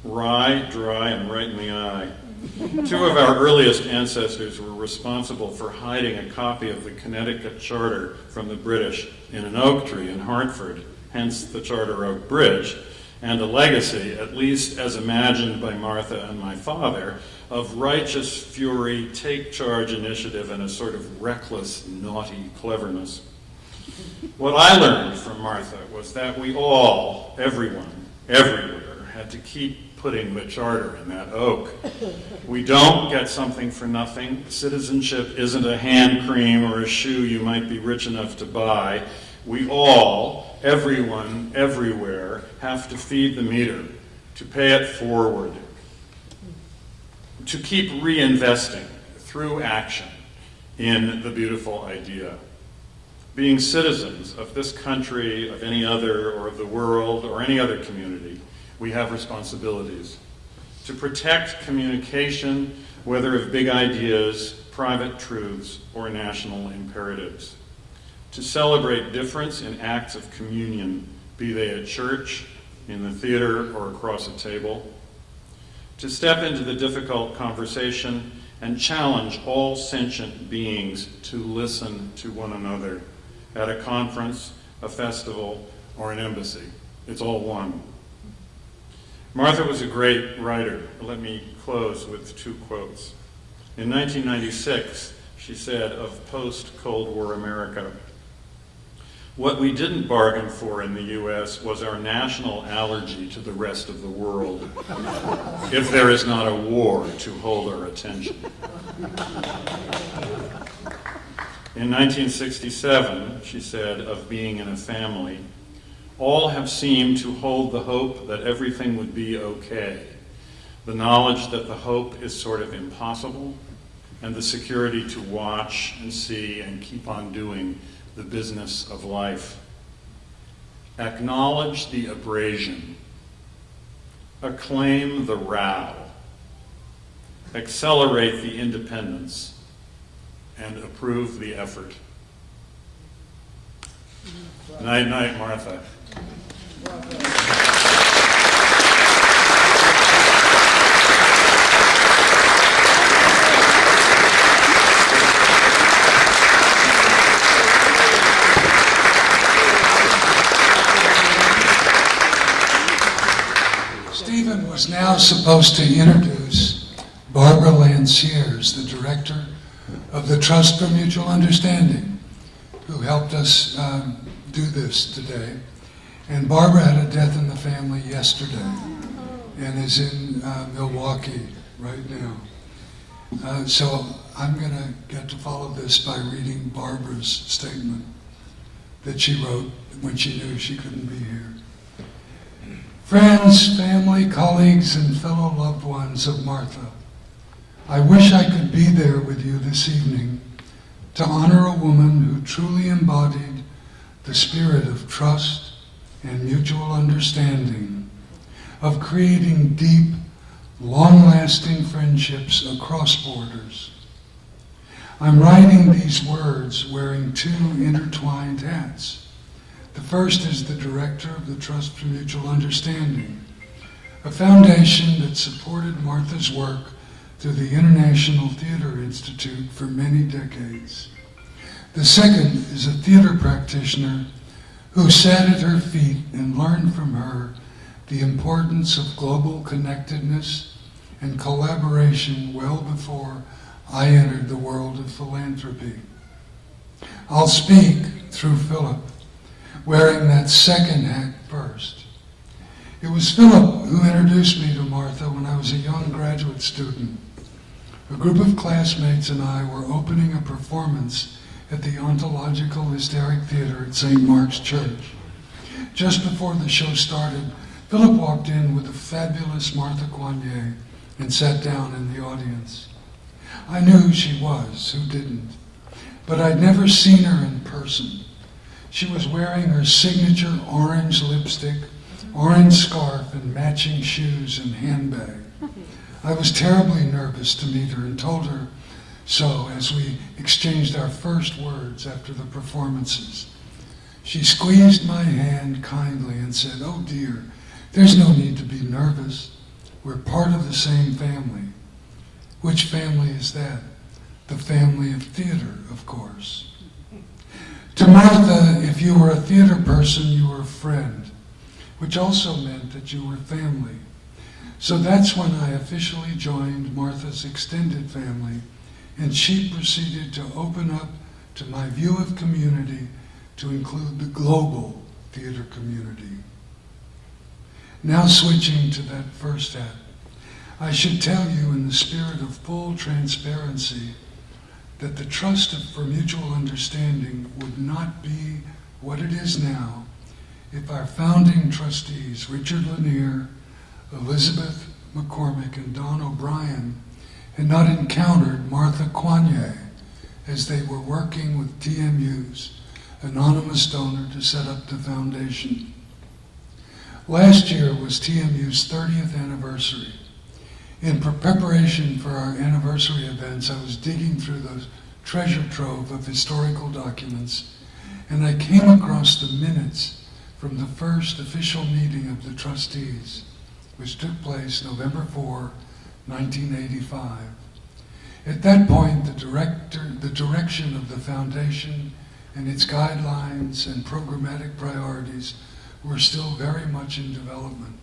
Wry, dry, and right in the eye. Two of our earliest ancestors were responsible for hiding a copy of the Connecticut Charter from the British in an oak tree in Hartford, hence the Charter Oak Bridge, and a legacy, at least as imagined by Martha and my father, of righteous fury, take charge initiative, and a sort of reckless, naughty cleverness. What I learned from Martha was that we all, everyone, everywhere, had to keep putting the charter in that oak. We don't get something for nothing. Citizenship isn't a hand cream or a shoe you might be rich enough to buy. We all, everyone, everywhere, have to feed the meter, to pay it forward, to keep reinvesting through action in the beautiful idea. Being citizens of this country, of any other, or of the world, or any other community, we have responsibilities. To protect communication, whether of big ideas, private truths, or national imperatives. To celebrate difference in acts of communion, be they at church, in the theater, or across a table. To step into the difficult conversation and challenge all sentient beings to listen to one another at a conference, a festival, or an embassy. It's all one. Martha was a great writer. Let me close with two quotes. In 1996, she said of post-Cold War America, what we didn't bargain for in the U.S. was our national allergy to the rest of the world, if there is not a war to hold our attention. In 1967, she said of being in a family, all have seemed to hold the hope that everything would be okay, the knowledge that the hope is sort of impossible, and the security to watch and see and keep on doing the business of life. Acknowledge the abrasion. Acclaim the row. Accelerate the independence. And approve the effort. Night, night, Martha. Stephen was now supposed to introduce Barbara Lanciers, the director of the Trust for Mutual Understanding, who helped us um, do this today. And Barbara had a death in the family yesterday and is in uh, Milwaukee right now. Uh, so I'm going to get to follow this by reading Barbara's statement that she wrote when she knew she couldn't be here. Friends, family, colleagues, and fellow loved ones of Martha, I wish I could be there with you this evening to honor a woman who truly embodied the spirit of trust and mutual understanding, of creating deep, long-lasting friendships across borders. I'm writing these words wearing two intertwined hats. The first is the director of the Trust for Mutual Understanding, a foundation that supported Martha's work through the International Theater Institute for many decades. The second is a theater practitioner who sat at her feet and learned from her the importance of global connectedness and collaboration well before I entered the world of philanthropy. I'll speak through Philip wearing that second hat first. It was Philip who introduced me to Martha when I was a young graduate student. A group of classmates and I were opening a performance at the Ontological Hysteric Theater at St. Mark's Church. Just before the show started, Philip walked in with the fabulous Martha Coigney and sat down in the audience. I knew who she was, who didn't, but I'd never seen her in person. She was wearing her signature orange lipstick, orange scarf, and matching shoes and handbag. I was terribly nervous to meet her and told her so as we exchanged our first words after the performances. She squeezed my hand kindly and said, Oh dear, there's no need to be nervous. We're part of the same family. Which family is that? The family of theater, of course. To Martha, if you were a theater person, you were a friend, which also meant that you were family. So that's when I officially joined Martha's extended family, and she proceeded to open up to my view of community to include the global theater community. Now switching to that first hat, I should tell you in the spirit of full transparency that the trust for mutual understanding would not be what it is now if our founding trustees, Richard Lanier, Elizabeth McCormick, and Don O'Brien, had not encountered Martha Coigney as they were working with TMU's anonymous donor to set up the foundation. Last year was TMU's 30th anniversary. In preparation for our anniversary events, I was digging through the treasure trove of historical documents, and I came across the minutes from the first official meeting of the trustees, which took place November 4, 1985. At that point, the director, the direction of the foundation and its guidelines and programmatic priorities were still very much in development.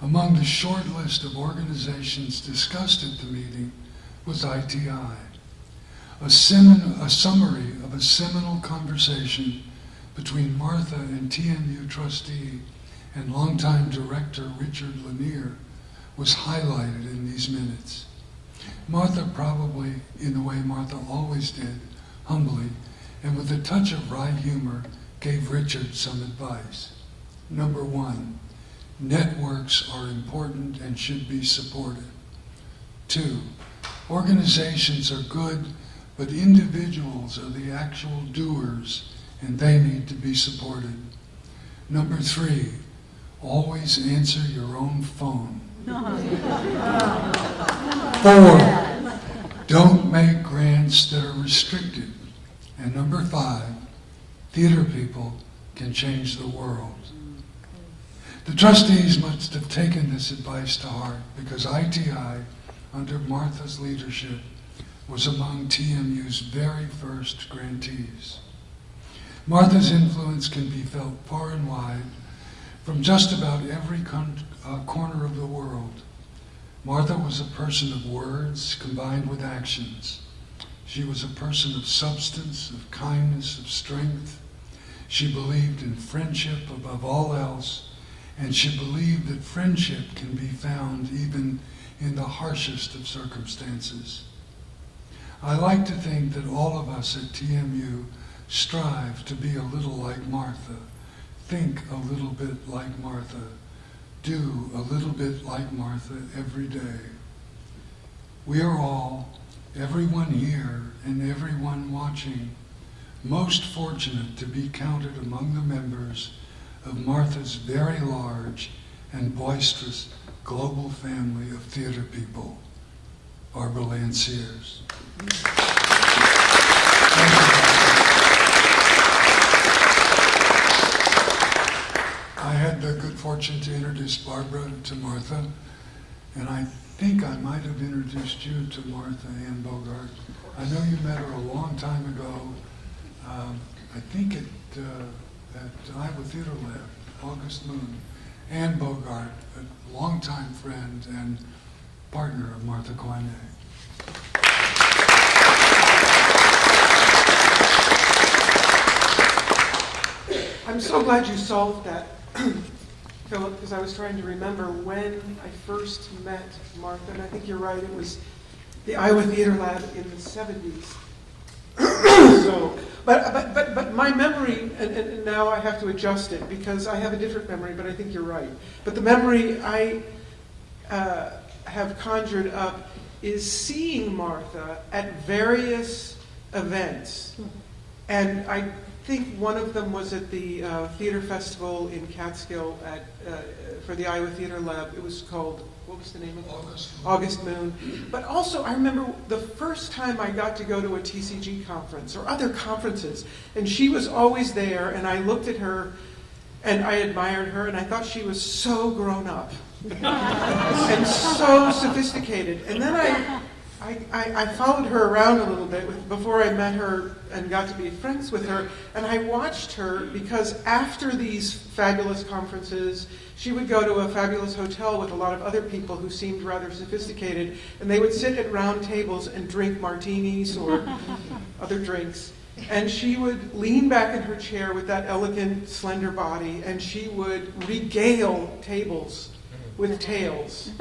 Among the short list of organizations discussed at the meeting was ITI, a, semin- a summary of a seminal conversation between Martha and TMU trustee and longtime director Richard Lanier was highlighted in these minutes. Martha probably, in the way Martha always did, humbly, and with a touch of wry humor, gave Richard some advice. Number one, networks are important and should be supported. Two, organizations are good, but individuals are the actual doers and they need to be supported. Number three, always answer your own phone. Four, don't make grants that are restricted. And number five, theater people can change the world. The trustees must have taken this advice to heart because ITI, under Martha's leadership, was among TMU's very first grantees. Martha's influence can be felt far and wide from just about every con- uh, corner of the world. Martha was a person of words combined with actions. She was a person of substance, of kindness, of strength. She believed in friendship above all else, and she believed that friendship can be found even in the harshest of circumstances. I like to think that all of us at TMU strive to be a little like Martha, think a little bit like Martha, do a little bit like Martha every day. We are all, everyone here and everyone watching, most fortunate to be counted among the members of Martha's very large and boisterous global family of theater people. Barbara Lanciers. I had the good fortune to introduce Barbara to Martha, and I think I might have introduced you to Martha Anne Bogart. I know you met her a long time ago. Um, I think at, uh, at Iowa Theater Lab, August Moon. Anne Bogart, a longtime friend and partner of Martha Coigney. I'm so glad you solved that, Philip, because I was trying to remember when I first met Martha, and I think you're right, it was the Iowa Theater Lab in the 70s. so, but, but, but, but my memory, and, and now I have to adjust it because I have a different memory, but I think you're right. But the memory I uh, have conjured up is seeing Martha at various events. And I think one of them was at the uh, theater festival in Catskill at, uh, for the Iowa Theater Lab. It was called, what was the name of it? August. August Moon. But also, I remember the first time I got to go to a TCG conference or other conferences, and she was always there, and I looked at her and I admired her, and I thought she was so grown up and so sophisticated. And then I, I, I, I followed her around a little bit with, before I met her and got to be friends with her. And I watched her because after these fabulous conferences, she would go to a fabulous hotel with a lot of other people who seemed rather sophisticated, and they would sit at round tables and drink martinis or other drinks. And she would lean back in her chair with that elegant, slender body, and she would regale tables with mm-hmm. tales.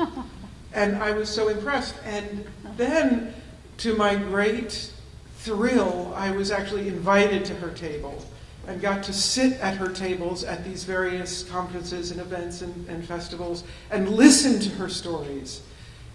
And I was so impressed. And then, to my great thrill, I was actually invited to her table and got to sit at her tables at these various conferences and events and, and festivals and listen to her stories.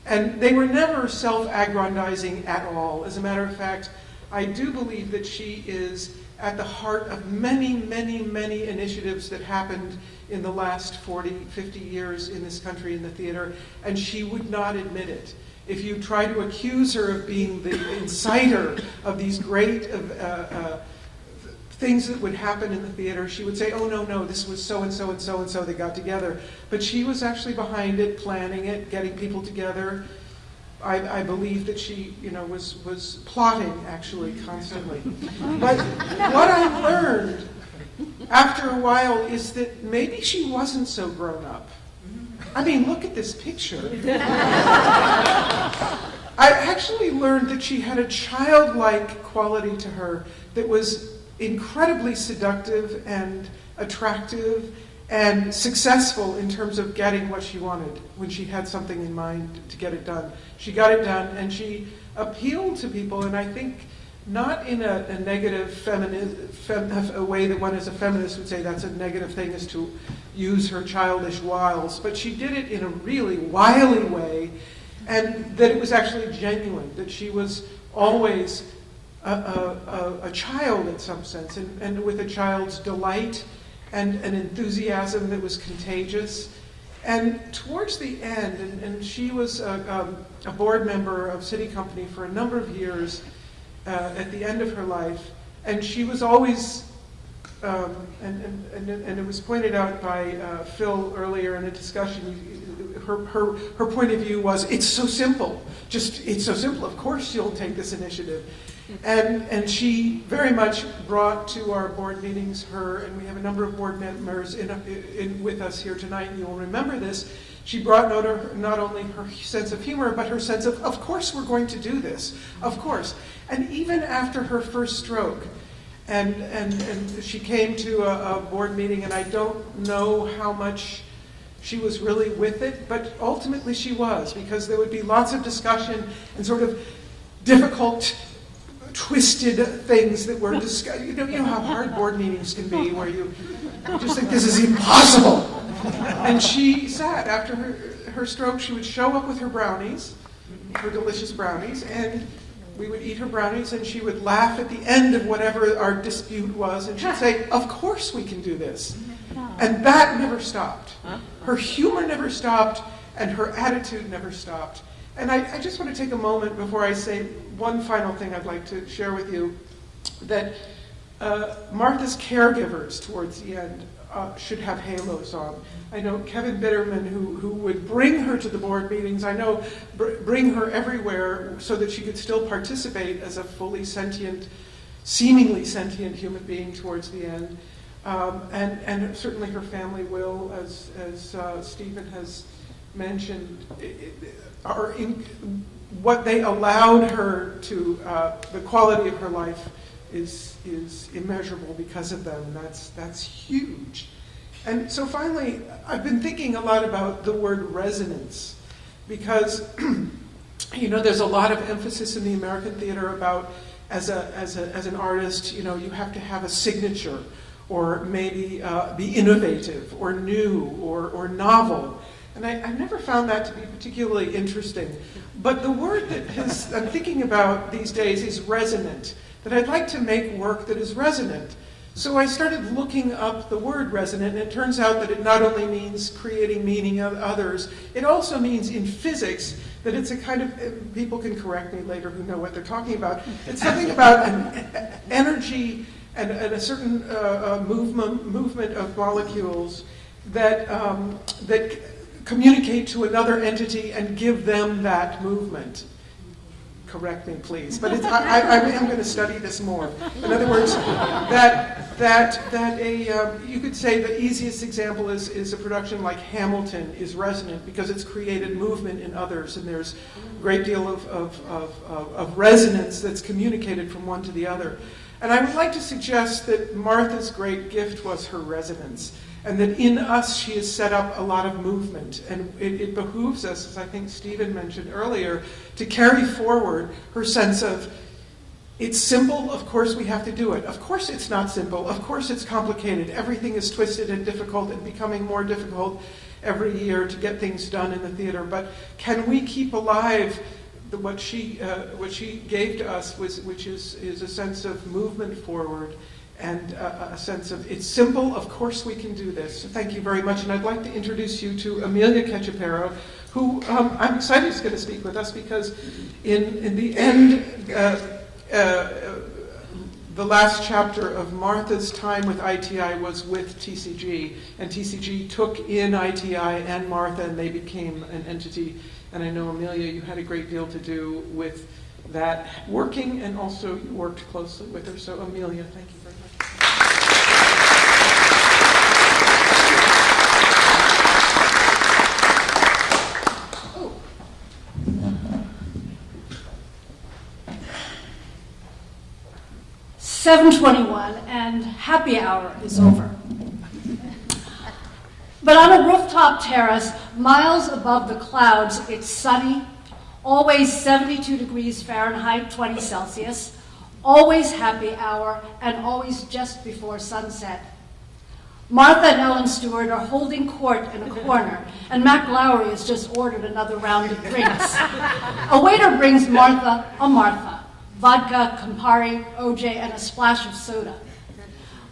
And they were never self aggrandizing at all. As a matter of fact, I do believe that she is at the heart of many, many, many initiatives that happened in the last 40, 50 years in this country in the theater, and she would not admit it. If you try to accuse her of being the inciter of these great uh, uh, things that would happen in the theater, she would say, oh, no, no, this was so and so and so and so they got together. But she was actually behind it, planning it, getting people together, I, I believe that she, you know, was, was plotting actually constantly. But what I learned after a while is that maybe she wasn't so grown up. I mean, look at this picture. I actually learned that she had a childlike quality to her that was incredibly seductive and attractive and successful in terms of getting what she wanted when she had something in mind to get it done. She got it done and she appealed to people, and I think not in a, a negative femini- fem, a way that one as a feminist would say that's a negative thing is to use her childish wiles, but she did it in a really wily way, and that it was actually genuine, that she was always a, a, a, a child in some sense, and, and with a child's delight and an enthusiasm that was contagious. And towards the end, and, and she was a, um, a board member of SITI Company for a number of years uh, at the end of her life, and she was always, um, and, and, and, and it was pointed out by uh, Phil earlier in a discussion, her, her, her point of view was, it's so simple, just, it's so simple, of course you'll take this initiative. And, and she very much brought to our board meetings her, and we have a number of board members in, in, with us here tonight, and you'll remember this. She brought not, not only her sense of humor, but her sense of, of course we're going to do this, of course. And even after her first stroke, and, and, and she came to a, a board meeting, and I don't know how much she was really with it, but ultimately she was, because there would be lots of discussion and sort of difficult twisted things that were discussed. You know, you know how hard board meetings can be, where you, you just think this is impossible. And she sat after her, her stroke. She would show up with her brownies, her delicious brownies, and we would eat her brownies, and she would laugh at the end of whatever our dispute was, and she'd say, "Of course we can do this." And that never stopped. Her humor never stopped, and her attitude never stopped. And I, I, just want to take a moment before I say one final thing I'd like to share with you that uh, Martha's caregivers towards the end uh, should have halos on. I know Kevin Bitterman, who, who would bring her to the board meetings, I know br- bring her everywhere so that she could still participate as a fully sentient, seemingly sentient human being towards the end. Um, and, and certainly her family will, as, as uh, Stephen has mentioned, are in, what they allowed her to, uh, the quality of her life is, is immeasurable because of them. That's, that's huge. And so finally, I've been thinking a lot about the word resonance because, you know, there's a lot of emphasis in the American theater about as, a, as, a, as an artist, you know, you have to have a signature or maybe uh, be innovative or new or, or novel. And I, I, never found that to be particularly interesting. But the word that has, I'm thinking about these days is resonant, that I'd like to make work that is resonant. So I started looking up the word resonant, and it turns out that it not only means creating meaning of others, it also means in physics that it's a kind of, people can correct me later who know what they're talking about, it's something about an energy and, and a certain uh, uh, movement, movement of molecules that, um, that communicate to another entity and give them that movement. Correct me, please. But I, I, I am going to study this more. In other words, that, that, that a, um, you could say the easiest example is, is a production like Hamilton is resonant because it's created movement in others, and there's a great deal of, of, of, of resonance that's communicated from one to the other. And I would like to suggest that Martha's great gift was her resonance and that in us she has set up a lot of movement. And it, it, behooves us, as I think Stephen mentioned earlier, to carry forward her sense of it's simple, of course we have to do it. Of course it's not simple, of course it's complicated. Everything is twisted and difficult and becoming more difficult every year to get things done in the theater. But can we keep alive the, what, she, uh, what she gave to us, was, which is, is a sense of movement forward? And a, a, sense of it's simple, of course we can do this. So thank you very much. And I'd like to introduce you to Emilya Cachapero, who um, I'm excited is going to speak with us because in, in the end, uh, uh, the last chapter of Martha's time with ITI was with TCG, and TCG took in ITI and Martha, and they became an entity And I know, Emilya, you had a great deal to do with that working, and also you worked closely with her. So, Emilya, thank you 721 and happy hour is over. But on a rooftop terrace, miles above the clouds, it's sunny, always 72 degrees Fahrenheit, 20 Celsius, always happy hour, and always just before sunset. Martha and Ellen Stewart are holding court in a corner, and Mac Lowry has just ordered another round of drinks. a waiter brings Martha a Martha vodka, Campari, OJ, and a splash of soda.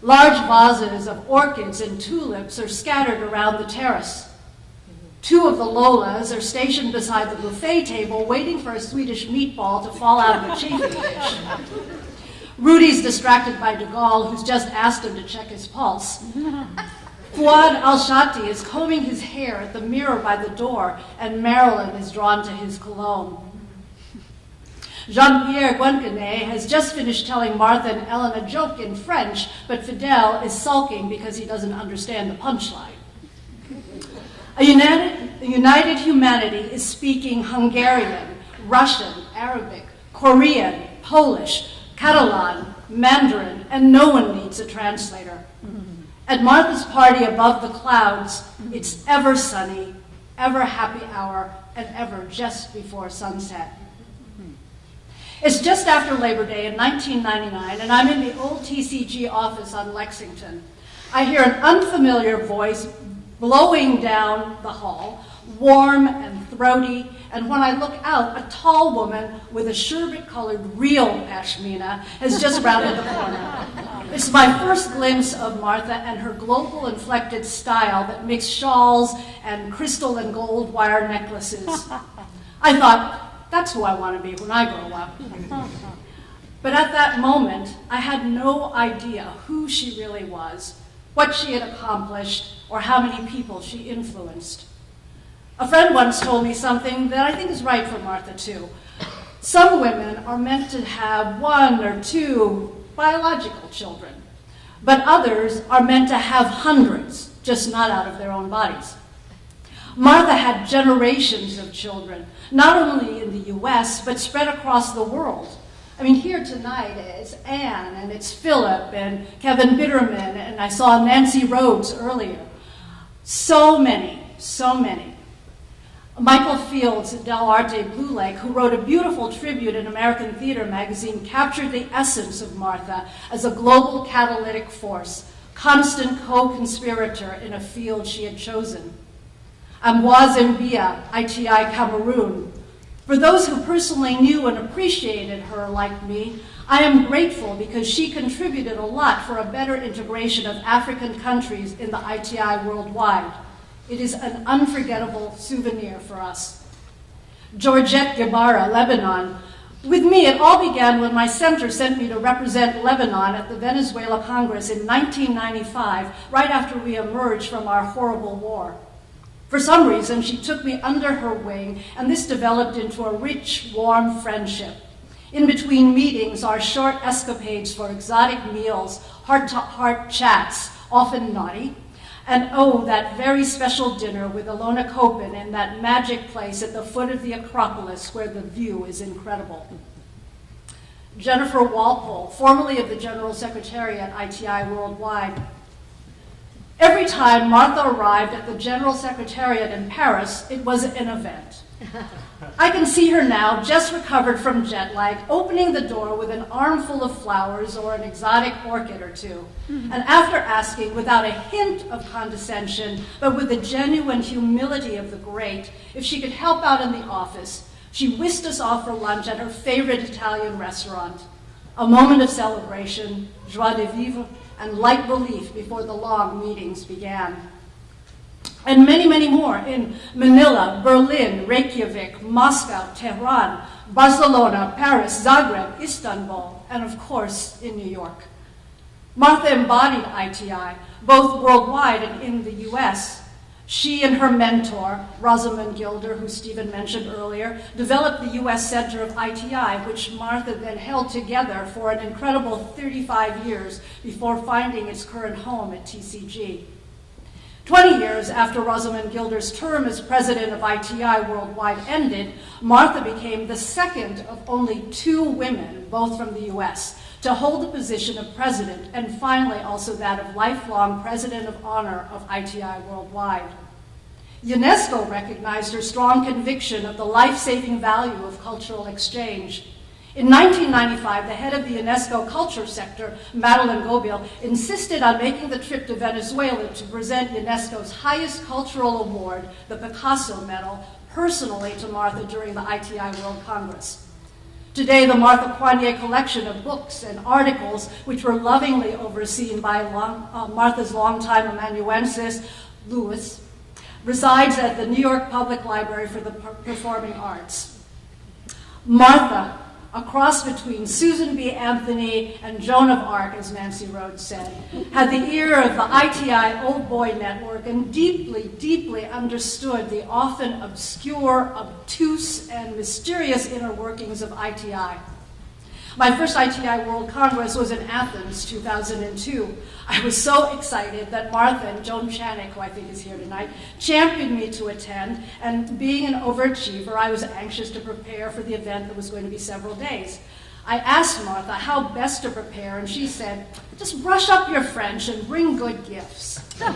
Large vases of orchids and tulips are scattered around the terrace. Two of the Lolas are stationed beside the buffet table waiting for a Swedish meatball to fall out of a chafing dish. Rudy's distracted by De Gaulle, who's just asked him to check his pulse. Fuad Al-Shati is combing his hair at the mirror by the door, and Marilyn is drawn to his cologne. Jean-Pierre Guingané has just finished telling Martha and Ellen a joke in French, but Fidel is sulking because he doesn't understand the punchline. A united, a united humanity is speaking Hungarian, Russian, Arabic, Korean, Polish, Catalan, Mandarin, and no one needs a translator. At Martha's party above the clouds, it's ever sunny, ever happy hour, and ever just before sunset. It's just after Labor Day in 1999, and I'm in the old TCG office on Lexington. I hear an unfamiliar voice blowing down the hall, warm and throaty, and when I look out, a tall woman with a sherbet-colored real pashmina has just rounded the corner. It's my first glimpse of Martha and her global inflected style that mixed shawls and crystal and gold wire necklaces. I thought, that's who I want to be when I grow up. But at that moment, I had no idea who she really was, what she had accomplished, or how many people she influenced. A friend once told me something that I think is right for Martha, too. Some women are meant to have one or two biological children, but others are meant to have hundreds, just not out of their own bodies. Martha had generations of children, not only in the US, but spread across the world. I mean, here tonight is Anne, and it's Philip, and Kevin Bitterman, and I saw Nancy Rhodes earlier. So many, so many. Michael Fields at Dell'Arte Blue Lake, who wrote a beautiful tribute in American Theater magazine, captured the essence of Martha as a global catalytic force, constant co-conspirator in a field she had chosen. Ambroise Mbia, ITI Cameroon. For those who personally knew and appreciated her like me, I am grateful because she contributed a lot for a better integration of African countries in the ITI worldwide. It is an unforgettable souvenir for us. Georgette Gebara, Lebanon. With me, it all began when my center sent me to represent Lebanon at the Venezuela Congress in 1995, right after we emerged from our horrible war. For some reason, she took me under her wing, and this developed into a rich, warm friendship. In between meetings, our short escapades for exotic meals, heart-to-heart chats, often naughty, and oh, that very special dinner with Ilona Kopin in that magic place at the foot of the Acropolis where the view is incredible. Jennifer Walpole, formerly of the General Secretary at ITI Worldwide, Every time Martha arrived at the General Secretariat in Paris, it was an event. I can see her now, just recovered from jet lag, opening the door with an armful of flowers or an exotic orchid or two. Mm-hmm. And after asking, without a hint of condescension, but with the genuine humility of the great, if she could help out in the office, she whisked us off for lunch at her favorite Italian restaurant. A moment of celebration, joie de vivre, and light relief before the long meetings began. And many, many more in Manila, Berlin, Reykjavik, Moscow, Tehran, Barcelona, Paris, Zagreb, Istanbul, and of course in New York. Martha embodied ITI, both worldwide and in the US. She and her mentor, Rosamond Gilder, who Stephen mentioned earlier, developed the U.S. Center of ITI, which Martha then held together for an incredible 35 years before finding its current home at TCG. 20 years after Rosamond Gilder's term as president of ITI Worldwide ended, Martha became the second of only two women, both from the U.S., to hold the position of president and finally also that of lifelong president of honor of ITI Worldwide. UNESCO recognized her strong conviction of the life-saving value of cultural exchange. In 1995, the head of the UNESCO culture sector, Madeleine Gobeil, insisted on making the trip to Venezuela to present UNESCO's highest cultural award, the Picasso Medal, personally to Martha during the ITI World Congress. Today, the Martha Coigney collection of books and articles, which were lovingly overseen by long, uh, Martha's longtime amanuensis, Lewis, resides at the New York Public Library for the Performing Arts. Martha, a cross between Susan B. Anthony and Joan of Arc, as Nancy Rhodes said, had the ear of the ITI Old Boy Network and deeply, deeply understood the often obscure, obtuse, and mysterious inner workings of ITI. My first ITI World Congress was in Athens, 2002. I was so excited that Martha and Joan Channick, who I think is here tonight, championed me to attend, and being an overachiever, I was anxious to prepare for the event that was going to be several days. I asked Martha how best to prepare, and she said, just brush up your French and bring good gifts. to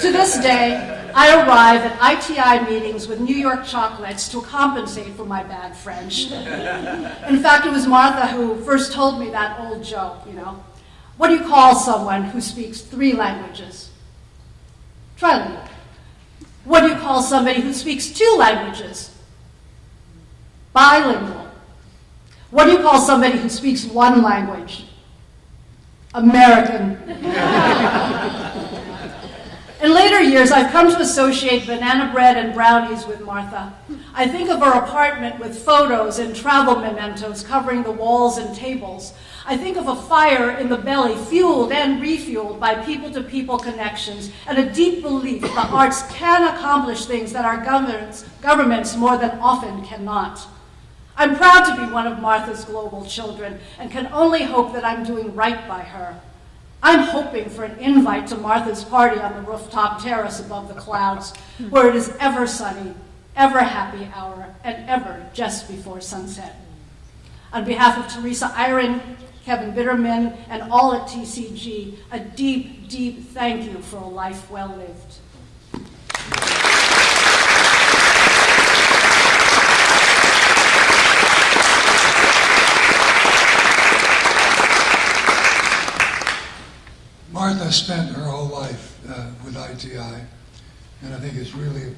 this day, I arrive at ITI meetings with New York chocolates to compensate for my bad French. In fact, it was Martha who first told me that old joke, you know. What do you call someone who speaks three languages? Trilingual. What do you call somebody who speaks two languages? Bilingual. What do you call somebody who speaks one language? American. In later years, I've come to associate banana bread and brownies with Martha. I think of her apartment with photos and travel mementos covering the walls and tables. I think of a fire in the belly, fueled and refueled by people-to-people connections, and a deep belief the arts can accomplish things that our governments, governments more than often cannot. I'm proud to be one of Martha's global children and can only hope that I'm doing right by her. I'm hoping for an invite to Martha's party on the rooftop terrace above the clouds, where it is ever sunny, ever happy hour, and ever just before sunset. On behalf of Teresa Eyring, Kevin Bitterman, and all at TCG, a deep, deep thank you for a life well lived. Martha spent her whole life uh, with ITI, and I think it's really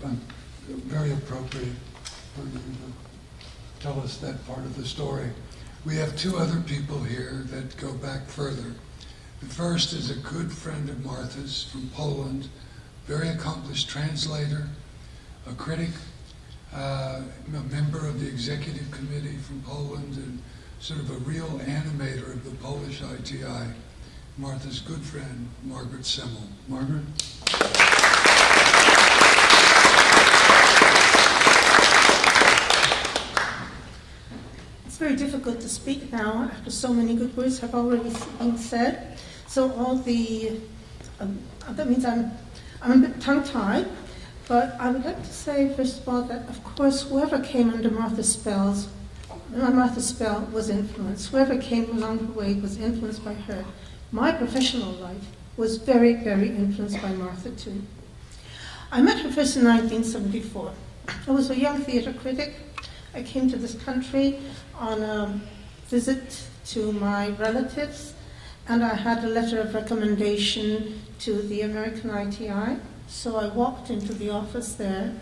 very appropriate for you to tell us that part of the story. We have two other people here that go back further. The first is a good friend of Martha's from Poland, very accomplished translator, a critic, uh, a member of the executive committee from Poland, and sort of a real animator of the Polish ITI. Martha's good friend, Margaret Semil. Margaret? It's very difficult to speak now after so many good words have already been said. So all the, um, that means I'm, I'm a bit tongue-tied, but I would like to say, first of all, that of course whoever came under Martha's spells, Martha's spell was influenced. Whoever came along the way was influenced by her. My professional life was very, very influenced by Martha too. I met her first in 1974. I was a young theatre critic. I came to this country on a visit to my relatives, and I had a letter of recommendation to the American ITI. So I walked into the office there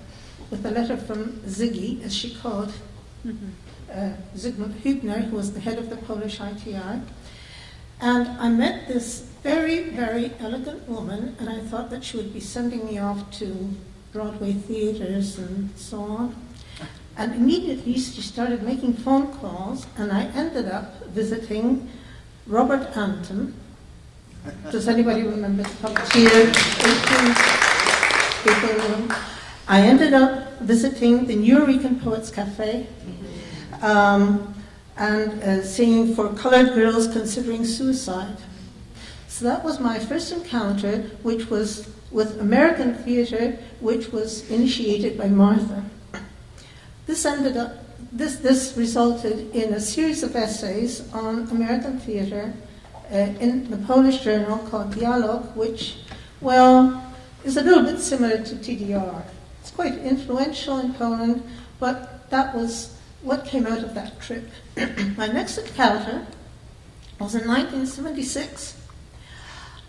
with a letter from Ziggy, as she called, mm-hmm. uh, Zygmunt Hübner, who was the head of the Polish ITI. And I met this very, very elegant woman, and I thought that she would be sending me off to Broadway theaters and so on. And immediately she started making phone calls, and I ended up visiting Robert Anton, Does anybody remember the puppeteer? 18 people in the room. I ended up visiting the Nuyorican Poets Cafe um, and uh, singing for colored girls considering suicide. So that was my first encounter, which was with American theater, which was initiated by Martha. This ended up, this, this resulted in a series of essays on American theater uh, in the Polish journal called Dialog, which, well, is a little bit similar to TDR. It's quite influential in Poland, but that was what came out of that trip. My next encounter was in 1976,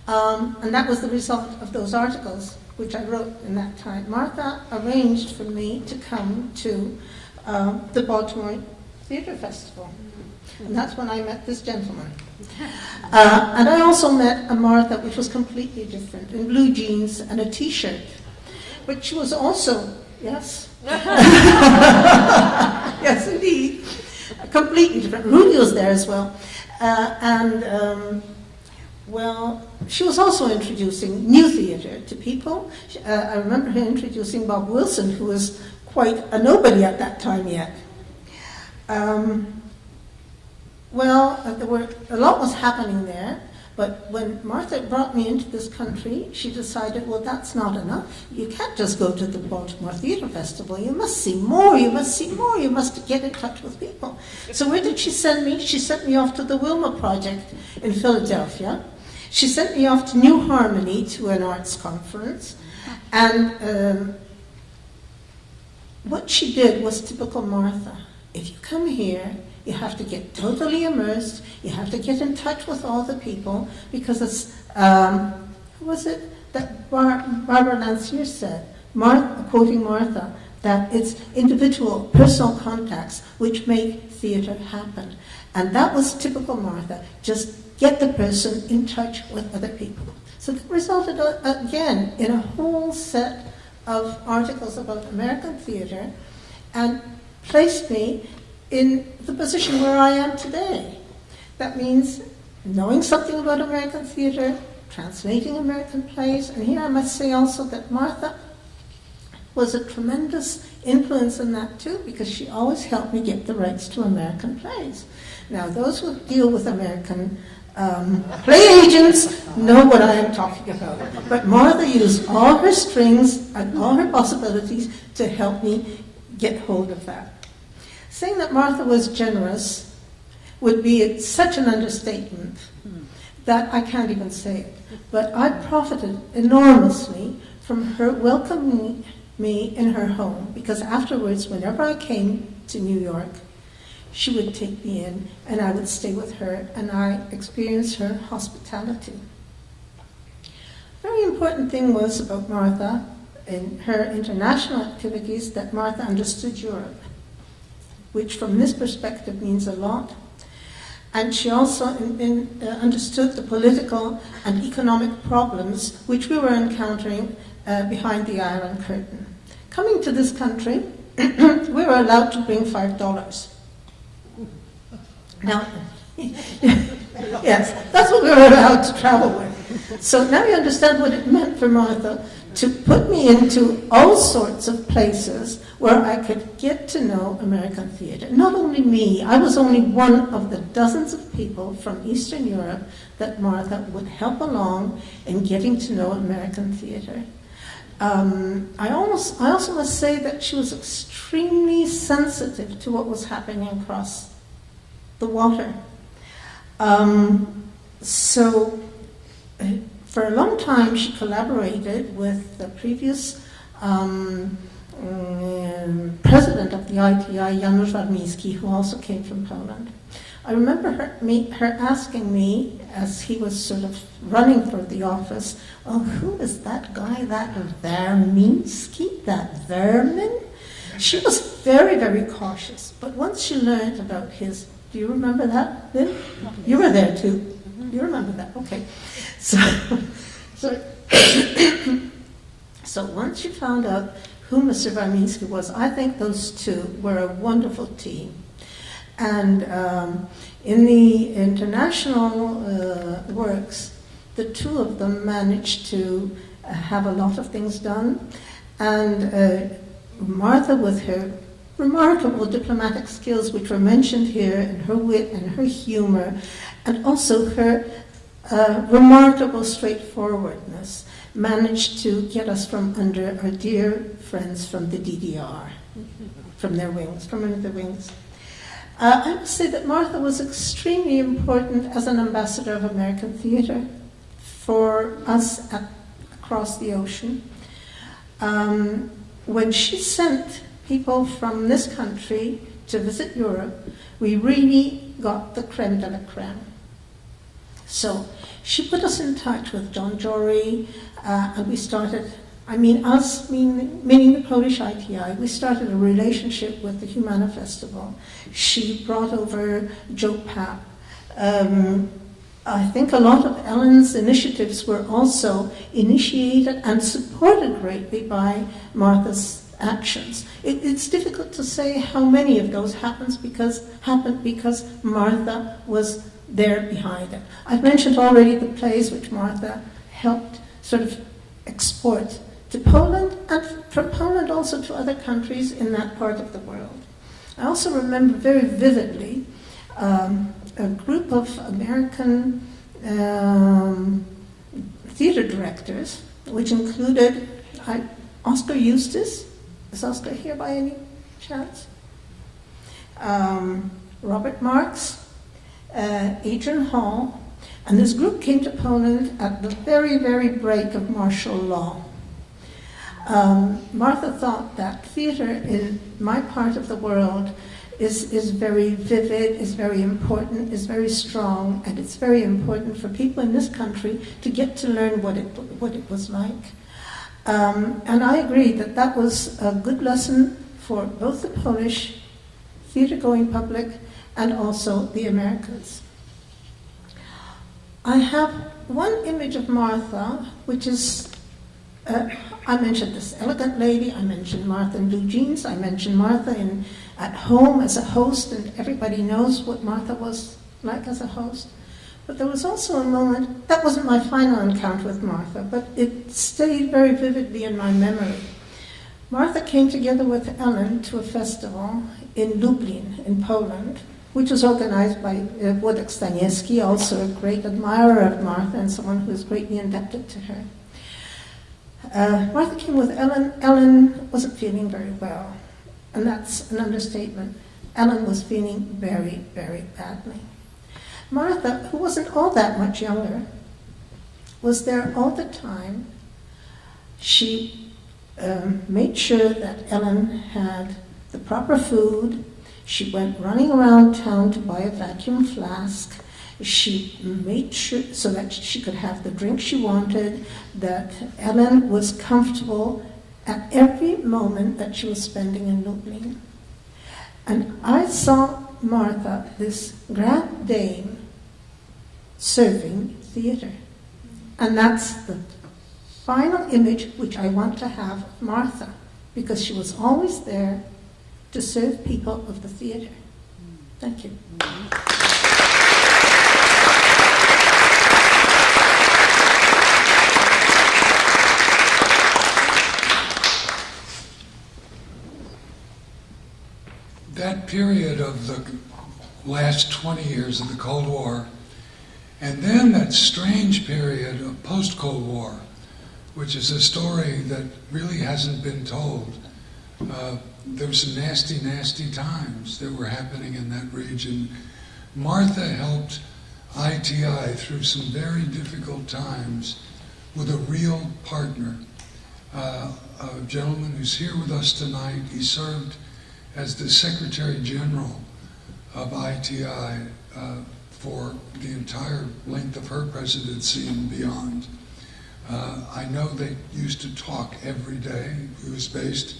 um, and that was the result of those articles which I wrote in that time. Martha arranged for me to come to um, the Baltimore Theatre Festival, and that's when I met this gentleman. Uh, and I also met a Martha which was completely different, in blue jeans and a t-shirt, but she was also, yes, yes indeed, completely different. Rudy was there as well, uh, and um, well, she was also introducing new theatre to people. Uh, I remember her introducing Bob Wilson, who was quite a nobody at that time yet. Um, well, uh, there were a lot was happening there, but when Martha brought me into this country, she decided, well, that's not enough. You can't just go to the Baltimore Theatre Festival. You must see more. You must see more. You must get in touch with people. So where did she send me? She sent me off to the Wilma Project in Philadelphia. She sent me off to New Harmony to an arts conference, and um, what she did was typical Martha. If you come here, you have to get totally immersed. You have to get in touch with all the people because it's, um, who was it that Bar- Barbara Lancier said, Mar- quoting Martha, that it's individual, personal contacts which make theatre happen. And that was typical Martha. Just get the person in touch with other people. So that resulted, uh, again, in a whole set of articles about American theatre and placed me in the position where I am today. That means knowing something about American theatre, translating American plays, and here I must say also that Martha was a tremendous influence in that too, because she always helped me get the rights to American plays. Now, those who deal with American um, play agents know what I am talking about. But Martha used all her strings and all her possibilities to help me get hold of that. Saying that Martha was generous would be such an understatement that I can't even say it. But I profited enormously from her welcoming me in her home because afterwards, whenever I came to New York, she would take me in and I would stay with her and I experienced her hospitality. Very important thing was about Martha in her international activities that Martha understood Europe, which from this perspective means a lot. And she also in, uh, understood the political and economic problems which we were encountering uh, behind the Iron Curtain. Coming to this country, we were allowed to bring five dollars. Now, yes, that's what we were allowed to travel with. So now you understand what it meant for Martha to put me into all sorts of places where I could get to know American theater. Not only me, I was only one of the dozens of people from Eastern Europe that Martha would help along in getting to know American theater. Um, I, almost, I also must say that she was extremely sensitive to what was happening across the water. Um, so, uh, for a long time, she collaborated with the previous um, um, president of the ITI, Janusz Warmiński, who also came from Poland. I remember her, me, her asking me, as he was sort of running for the office, oh, who is that guy, that Warmiński, that vermin? She was very, very cautious, but once she learned about his do you remember that, Lynn? You were there too. You remember that? Okay. So, so, so once you found out who Mr. Warmiński was, I think those two were a wonderful team. And um, in the international uh, works, the two of them managed to have a lot of things done. And uh, Martha, with her remarkable diplomatic skills, which were mentioned here, and her wit and her humor, and also her uh, remarkable straightforwardness, managed to get us from under our dear friends from the DDR, from their wings, from under their wings. Uh, I must say that Martha was extremely important as an ambassador of American theater for us at, across the ocean. Um, when she sent people from this country to visit Europe, we really got the creme de la creme. So she put us in touch with Jon Jory, uh, and we started, I mean, us, meaning, meaning the Polish ITI, we started a relationship with the Humana Festival. She brought over Joe Papp. Um, I think a lot of Ellen's initiatives were also initiated and supported greatly by Martha's actions. It, it's difficult to say how many of those happens because happened because Martha was there behind it. I've mentioned already the plays which Martha helped sort of export to Poland and from Poland also to other countries in that part of the world. I also remember very vividly um, a group of American um, theater directors, which included I, Oskar Eustis. Is Oskar here by any chance? Um, Robert Marks, uh, Adrian Hall, and this group came to Poland at the very, very break of martial law. Um, Martha thought that theater in my part of the world is, is very vivid, is very important, is very strong, and it's very important for people in this country to get to learn what it, what it was like. Um, and I agree that that was a good lesson for both the Polish theater going public and also the Americans. I have one image of Martha, which is, uh, I mentioned this elegant lady, I mentioned Martha in blue jeans, I mentioned Martha in, at home as a host, and everybody knows what Martha was like as a host. But there was also a moment, that wasn't my final encounter with Martha, but it stayed very vividly in my memory. Martha came together with Ellen to a festival in Lublin, in Poland, which was organized by uh, Włodek Staniewski, also a great admirer of Martha and someone who is greatly indebted to her. Uh, Martha came with Ellen. Ellen wasn't feeling very well, and that's an understatement. Ellen was feeling very, very badly. Martha, who wasn't all that much younger, was there all the time. She um, made sure that Ellen had the proper food, she went running around town to buy a vacuum flask. She made sure so that she could have the drink she wanted, that Ellen was comfortable at every moment that she was spending in Lublin. And I saw Martha, this grand dame, serving theater. And that's the final image which I want to have of Martha, because she was always there to serve people of the theater. Thank you. Mm-hmm. That period of the last 20 years of the Cold War, and then that strange period of post Cold War, which is a story that really hasn't been told. Uh, there were some nasty, nasty times that were happening in that region. Martha helped ITI through some very difficult times with a real partner, uh, a gentleman who's here with us tonight. He served as the Secretary General of ITI uh, for the entire length of her presidency and beyond. Uh, I know they used to talk every day. He was based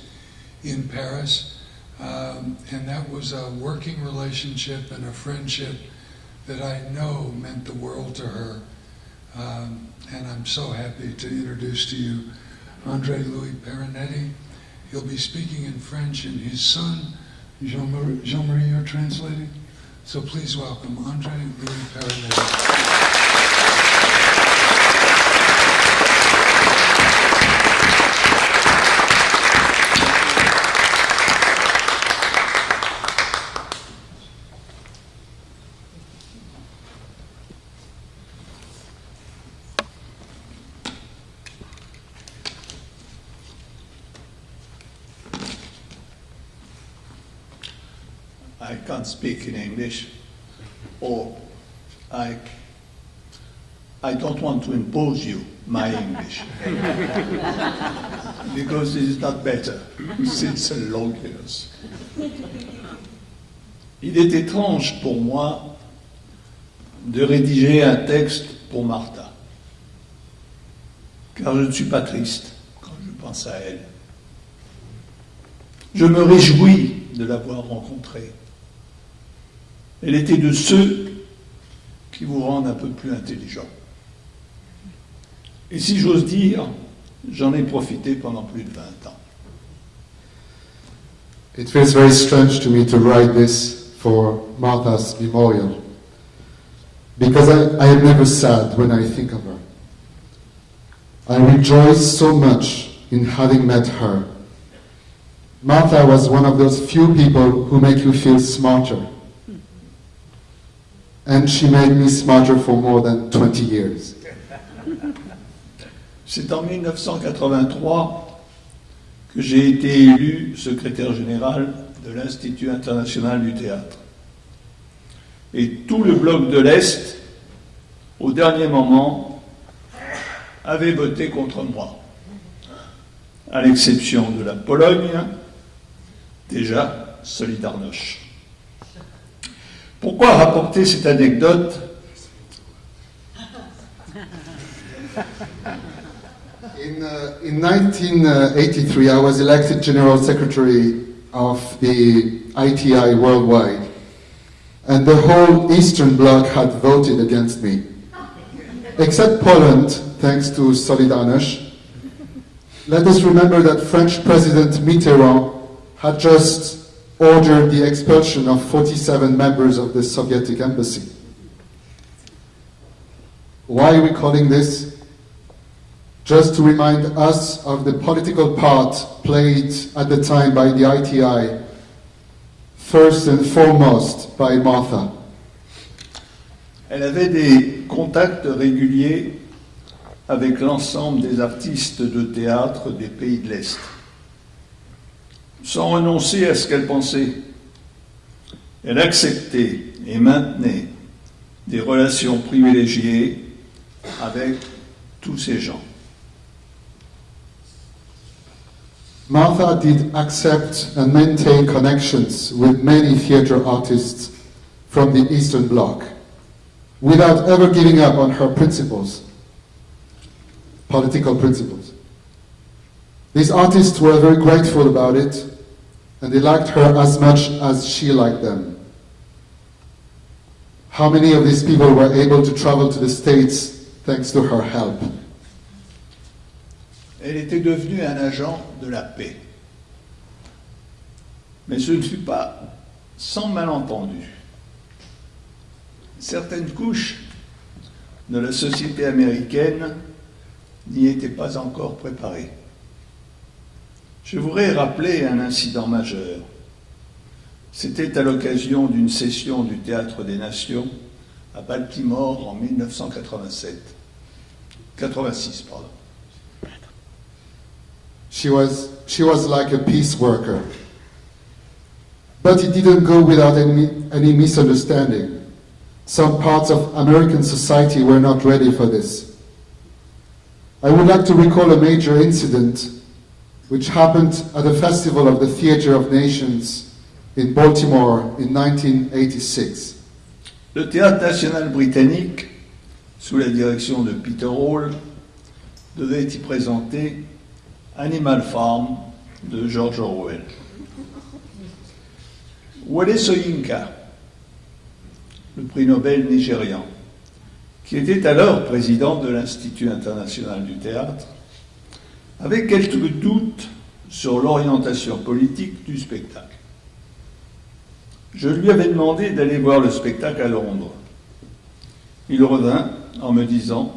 in Paris. Um, and that was a working relationship and a friendship that I know meant the world to her. Um, and I'm so happy to introduce to you Andre Louis Perinetti. He'll be speaking in French, and his son, Jean-Marie, Jean-Marie you're translating? So please welcome Andre Louis Perinetti. I can't speak in English, or I, I don't want to impose you my English. because it is not better since long years. Il est étrange pour moi de rédiger un texte pour Martha, car je ne suis pas triste quand je pense à elle. Je me réjouis de l'avoir rencontrée. Elle était de ceux qui vous rendent un peu plus intelligent. Et si j'ose dire, j'en ai profité pendant plus de 20 ans. It feels very strange to me to write this for Martha's memorial because I, I am never sad when I think of her. I rejoice so much in having met her. Martha was one of those few people who make you feel smarter. And she made me smarter for more than 20 years. C'est en 1983 que j'ai été élu secrétaire général de l'Institut international du théâtre. Et tout le bloc de l'Est, au dernier moment, avait voté contre moi, à l'exception de la Pologne, déjà Solidarność. Pourquoi rapporter cette anecdote In, uh, in 1983, I was elected General Secretary of the ITI worldwide, and the whole Eastern Bloc had voted against me. Except Poland, thanks to Solidarność. Let us remember that French President Mitterrand had just ordered the expulsion of 47 members of the Soviet embassy. Why are we calling this? Just to remind us of the political part played at the time by the ITI, first and foremost by Martha. Elle avait des contacts réguliers avec l'ensemble des artistes de théâtre des pays de l'Est, sans renoncer à ce qu'elle pensait. Elle acceptait et maintenait des relations privilégiées avec tous ces gens. Martha did accept and maintain connections with many theater artists from the Eastern Bloc without ever giving up on her principles, political principles. These artists were very grateful about it and they liked her as much as she liked them. How many of these people were able to travel to the States thanks to her help? Elle était devenue un agent de la paix. Mais ce ne fut pas sans malentendu. Certaines couches de la société américaine n'y étaient pas encore préparées. Je voudrais rappeler un incident majeur. C'était à l'occasion d'une session du Théâtre des Nations à Baltimore en 1987. 86, pardon. She was, she was like a peace worker. But it didn't go without any, any misunderstanding. Some parts of American society were not ready for this. I would like to recall a major incident which happened at the Festival of the Theatre of Nations in Baltimore in 1986. Le Théâtre national britannique, sous la direction de Peter Hall, devait y présenter Animal Farm de George Orwell. Wole Soyinka, le prix Nobel nigérian, qui était alors président de l'Institut international du théâtre, avait quelques doutes sur l'orientation politique du spectacle. Je lui avais demandé d'aller voir le spectacle à Londres. Il revint en me disant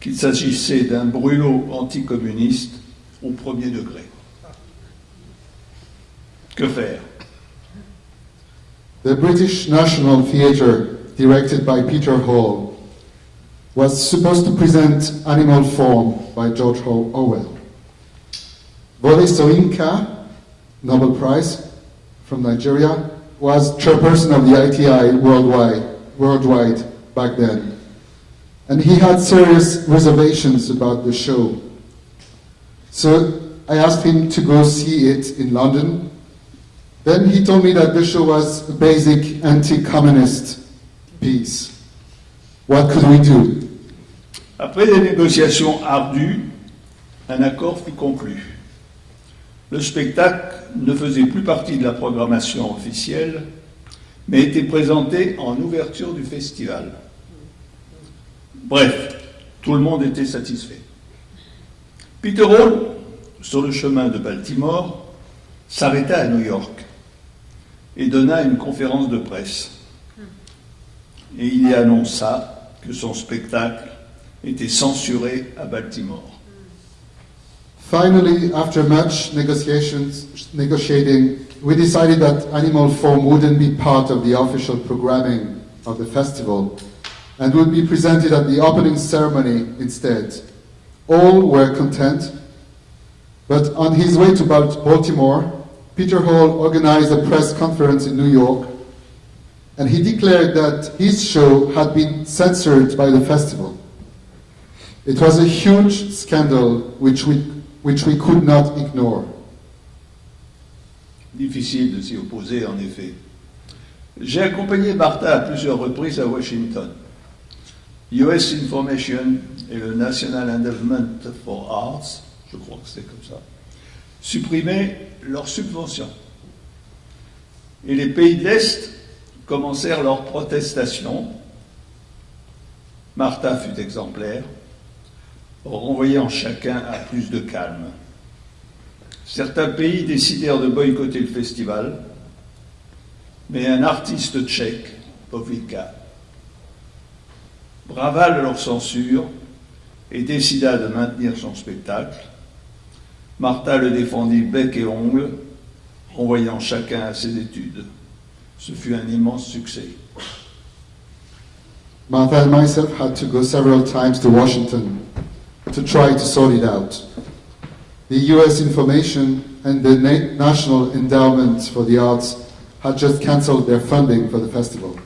qu'il s'agissait d'un brûlot anticommuniste au premier degré. Que faire? The British National Theatre, directed by Peter Hall, was supposed to present Animal Form by George Orwell. Wole Soyinka, Nobel Prize from Nigeria, was chairperson of the ITI worldwide, worldwide back then. And he had serious reservations about the show. So I asked him to go see it in London. Then he told me that the show was a basic anti-communist piece. What could we do? Après des négociations ardues, un accord fut conclu. Le spectacle ne faisait plus partie de la programmation officielle, mais était présenté en ouverture du festival. Bref, tout le monde était satisfait. Peter Hall, sur le chemin de Baltimore, s'arrêta à New York et donna une conférence de presse. Et il y annonça que son spectacle était censuré à Baltimore. Finally, after much negotiations, negotiating, we decided that Animal Farm wouldn't be part of the official programming of the festival and would be presented at the opening ceremony instead. All were content, but on his way to Baltimore, Peter Hall organized a press conference in New York and he declared that his show had been censored by the festival. It was a huge scandal which we, which we could not ignore. Difficile de s'y opposer, en effet. J'ai accompagné Martha à plusieurs reprises à Washington. US Information et le National Endowment for Arts, je crois que c'est comme ça, supprimaient leurs subventions. Et les pays de l'Est commencèrent leurs protestations. Martha fut exemplaire, renvoyant chacun à plus de calme. Certains pays décidèrent de boycotter le festival, mais un artiste tchèque, Povica, brava leur censure et décida de maintenir son spectacle. Martha le défendit bec et ongle, renvoyant chacun à ses études. Ce fut un immense succès. Martha and myself had to go several times to Washington to try to sort it out. The US Information and the Na- National Endowment for the Arts had just cancelled their funding for the festival.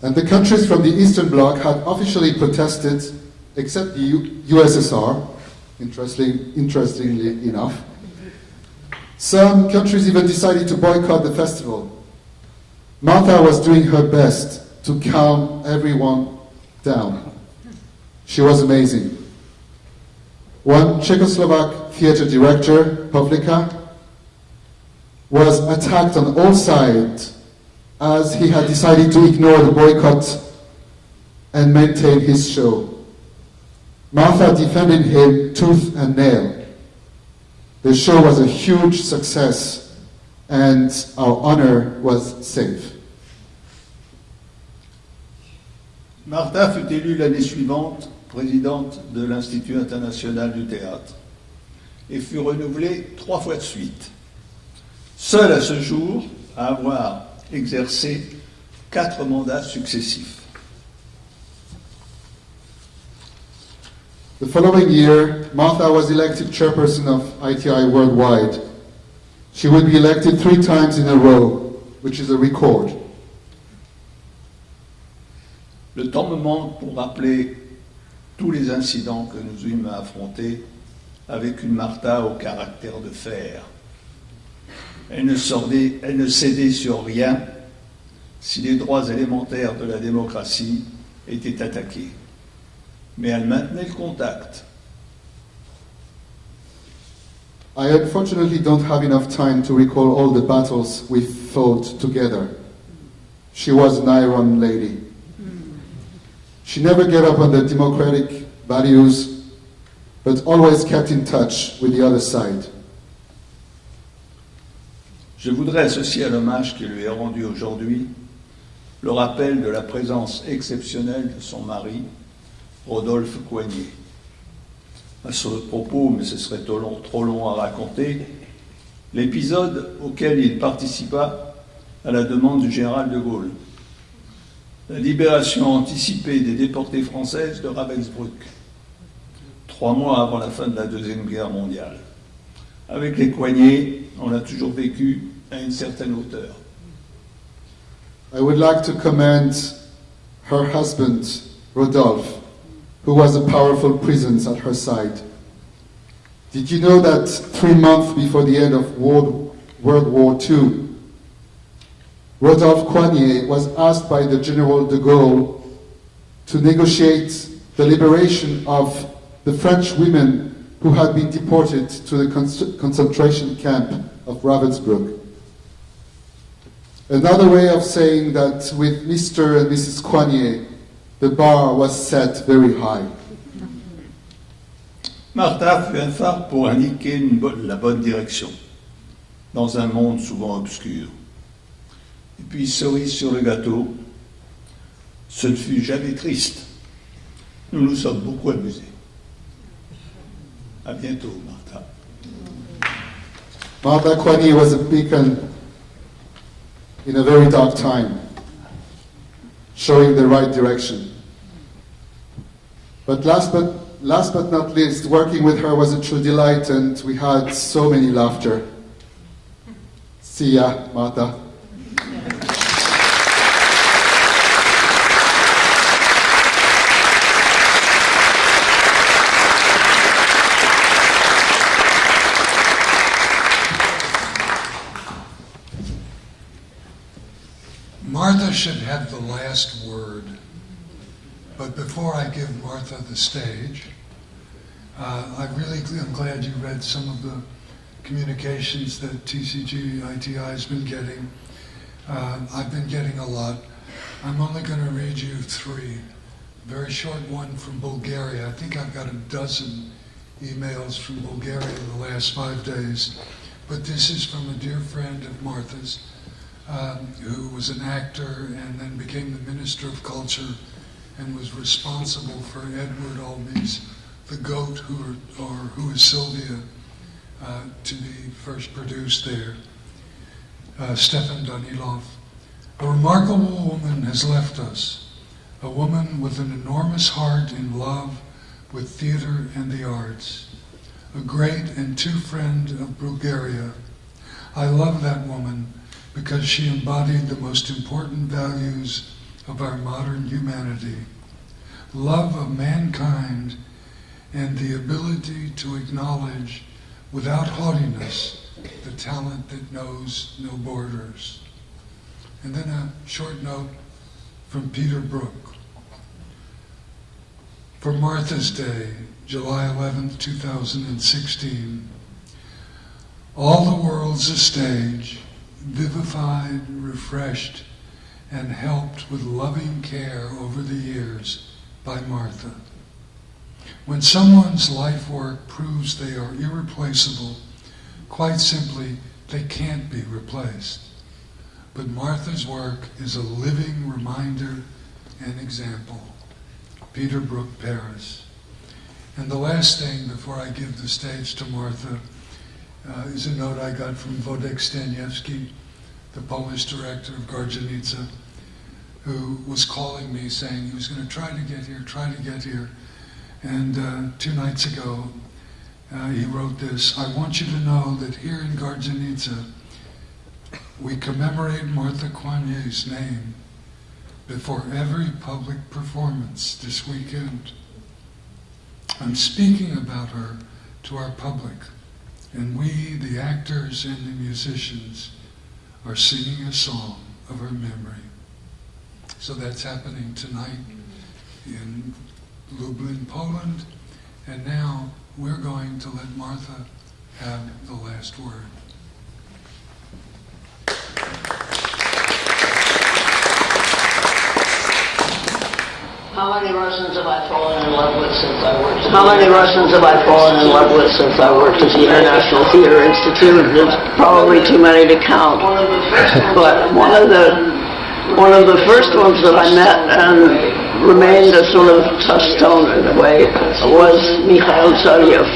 And the countries from the Eastern Bloc had officially protested, except the U- USSR, interesting, interestingly enough. Some countries even decided to boycott the festival. Martha was doing her best to calm everyone down. She was amazing. One Czechoslovak theater director, Pavlika, was attacked on all sides as he had decided to ignore the boycott and maintain his show. Martha defended him tooth and nail. The show was a huge success and our honor was safe. Martha fut élue l'année suivante présidente de l'Institut international du théâtre et fut renouvelée trois fois de suite. Seule à ce jour à avoir exercé quatre mandats successifs. The following year, Martha was elected chairperson of ITI Worldwide. She would be elected three times in a row, which is a record. Le temps me manque pour rappeler tous les incidents que nous eûmes à affronter avec une Martha au caractère de fer. Elle ne, sordait- elle ne cédait sur rien si les droits élémentaires de la démocratie étaient attaqués. Mais elle maintenait le contact. I unfortunately don't have enough time to recall all the battles we fought together. She was an iron lady. She never gave up on the democratic values, but always kept in touch with the other side. Je voudrais associer à l'hommage qui lui est rendu aujourd'hui le rappel de la présence exceptionnelle de son mari, Rodolphe Coignet. À ce propos, mais ce serait trop long, trop long à raconter, l'épisode auquel il participa à la demande du général de Gaulle. La libération anticipée des déportés françaises de Ravensbrück, trois mois avant la fin de la Deuxième Guerre mondiale. Avec les Coignets, on a toujours vécu à une certaine hauteur. I would like to commend her husband, Rodolphe, who was a powerful presence at her side. Did you know that three months before the end of World War II, Rodolphe Coigney was asked by the General de Gaulle to negotiate the liberation of the French women who had been deported to the con- concentration camp of Ravensbrück. Another way of saying that with Mr. and Mrs. Coigney, the bar was set very high. Martha fut un phare pour indiquer une bo- la bonne direction, dans un monde souvent obscur. Puis, cerise sur le gâteau, ce ne fut jamais triste. Nous nous sommes beaucoup amusés. À bientôt, Martha. Martha Coigney was a beacon in a very dark time, showing the right direction. But last but last but not least, working with her was a true delight, and we had so many laughter. See ya, Martha. Martha should have the last word. But before I give Martha the stage, uh, I really am glad you read some of the communications that TCG ITI has been getting. Uh, I've been getting a lot. I'm only going to read you three. Very short one from Bulgaria. I think I've got a dozen emails from Bulgaria in the last five days. But this is from a dear friend of Martha's um, who was an actor and then became the Minister of Culture and was responsible for Edward Albee's The Goat, who are, or Who is Sylvia, uh, to be first produced there. Uh, Stefan Danailov. A remarkable woman has left us, a woman with an enormous heart in love with theater and the arts, a great and true friend of Bulgaria. I love that woman because she embodied the most important values of our modern humanity love of mankind and the ability to acknowledge without haughtiness the talent that knows no borders. And then a short note from Peter Brook. For Martha's Day, July 11th, 2016, all the world's a stage vivified, refreshed, and helped with loving care over the years by Martha. When someone's life work proves they are irreplaceable, quite simply, they can't be replaced. But Martha's work is a living reminder and example. Peter Brook, Paris. And the last thing before I give the stage to Martha uh, is a note I got from Włodek Staniewski, the Polish director of Gardzienice, who was calling me saying he was going to try to get here, try to get here. And uh, two nights ago, uh, he wrote this I want you to know that here in Gardzienice, we commemorate Martha Coigney's name before every public performance this weekend. I'm speaking about her to our public. And we, the actors and the musicians, are singing a song of her memory. So that's happening tonight in Lublin, Poland. And now we're going to let Martha have the last word. How many Russians have I fallen in love with since I worked? How many Russians have I fallen in love with since I worked at the International Theater Institute? There's probably too many to count. But one of the one of the first ones that I met and remained a sort of touchstone in a way was Mikhail Tsaryov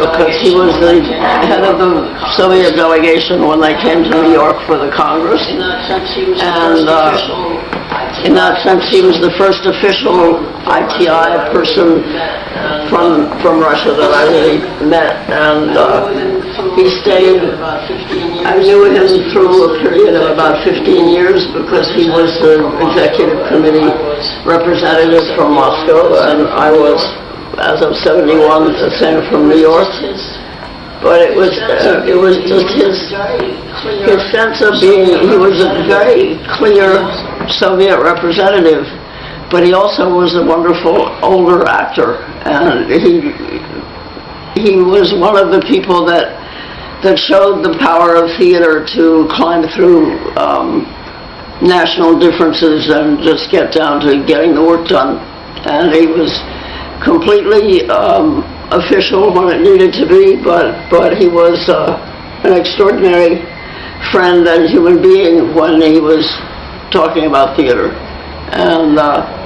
because he was the head of the Soviet delegation when they came to New York for the Congress. And uh, in that sense, he was the first official ITI person from from Russia that I really met, and uh, He stayed, I knew him through a period of about 15 years because he was the executive committee representative from Moscow, and I was, as of 71, the same from New York. But it was, uh, it was just his, his sense of being, he was a very clear Soviet representative, but he also was a wonderful older actor, and he, he was one of the people that that showed the power of theater to climb through um, national differences and just get down to getting the work done. And he was completely um, official when it needed to be, but but he was uh, an extraordinary friend and human being when he was talking about theater, and. Uh,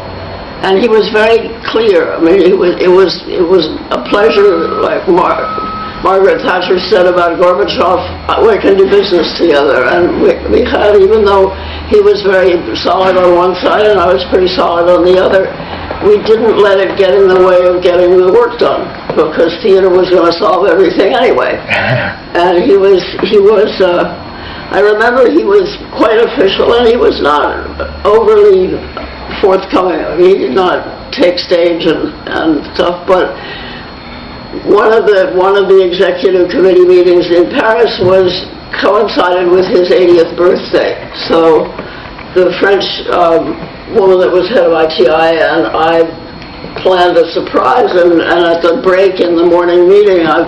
and he was very clear. I mean, it was it was it was a pleasure, like Mar- Margaret Thatcher said about Gorbachev, uh, we can do business together. And we, we had, even though he was very solid on one side and I was pretty solid on the other, we didn't let it get in the way of getting the work done because theater was going to solve everything anyway. and he was he was. Uh, I remember he was quite official and he was not overly forthcoming. He did not take stage and, and stuff, but one of the one of the executive committee meetings in Paris was coincided with his 80th birthday. So the French um, woman that was head of ITI and I planned a surprise, and, and at the break in the morning meeting, I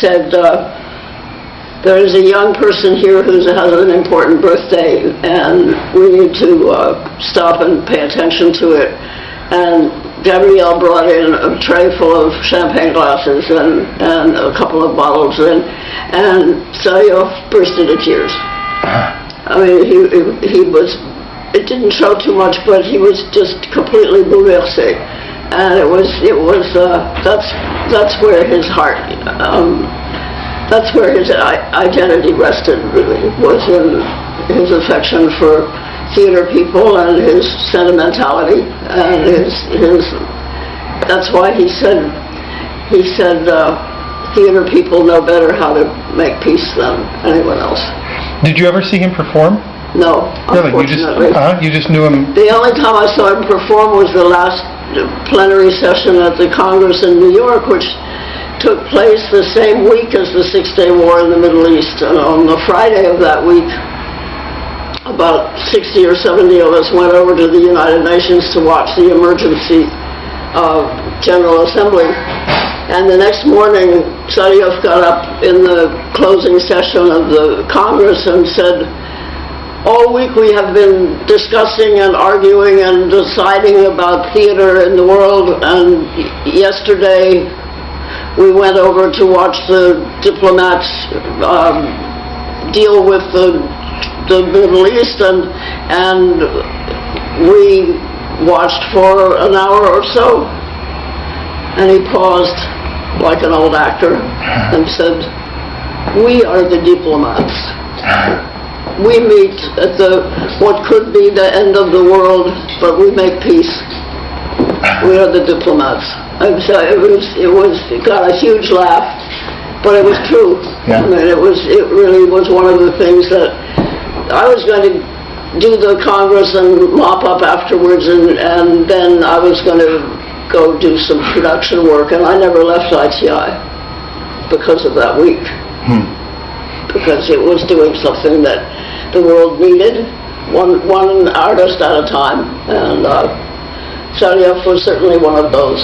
said. Uh, there is a young person here who has an important birthday, and we need to uh, stop and pay attention to it. And Gabrielle brought in a tray full of champagne glasses and, and a couple of bottles, and, and Tsaryov burst into tears. I mean, he, he was, it didn't show too much, but he was just completely bouleversé. And it was, it was, uh, that's, that's where his heart, um, that's where his identity rested, really, was in his affection for theater people and his sentimentality and his, his that's why he said, he said, uh, theater people know better how to make peace than anyone else. Did you ever see him perform? No, Really? You just, uh, you just knew him? The only time I saw him perform was the last plenary session at the Congress in New York, which took place the same week as the Six-Day War in the Middle East. And on the Friday of that week, about 60 or 70 of us went over to the United Nations to watch the emergency uh, General Assembly. And the next morning, Tsaryov got up in the closing session of the Congress and said, all week we have been discussing and arguing and deciding about theater in the world, and yesterday we went over to watch the diplomats um, deal with the, the Middle East, and, and we watched for an hour or so. And he paused like an old actor and said, we are the diplomats. We meet at the, what could be the end of the world, but we make peace. We are the diplomats. I'm sorry, it was, it was, it got a huge laugh, but it was true. Yeah. I mean, it was, it really was one of the things that, I was going to do the Congress and mop up afterwards, and, and then I was going to go do some production work, and I never left ITI because of that week. Because it was doing something that the world needed, one, one artist at a time, and uh, was certainly one of those.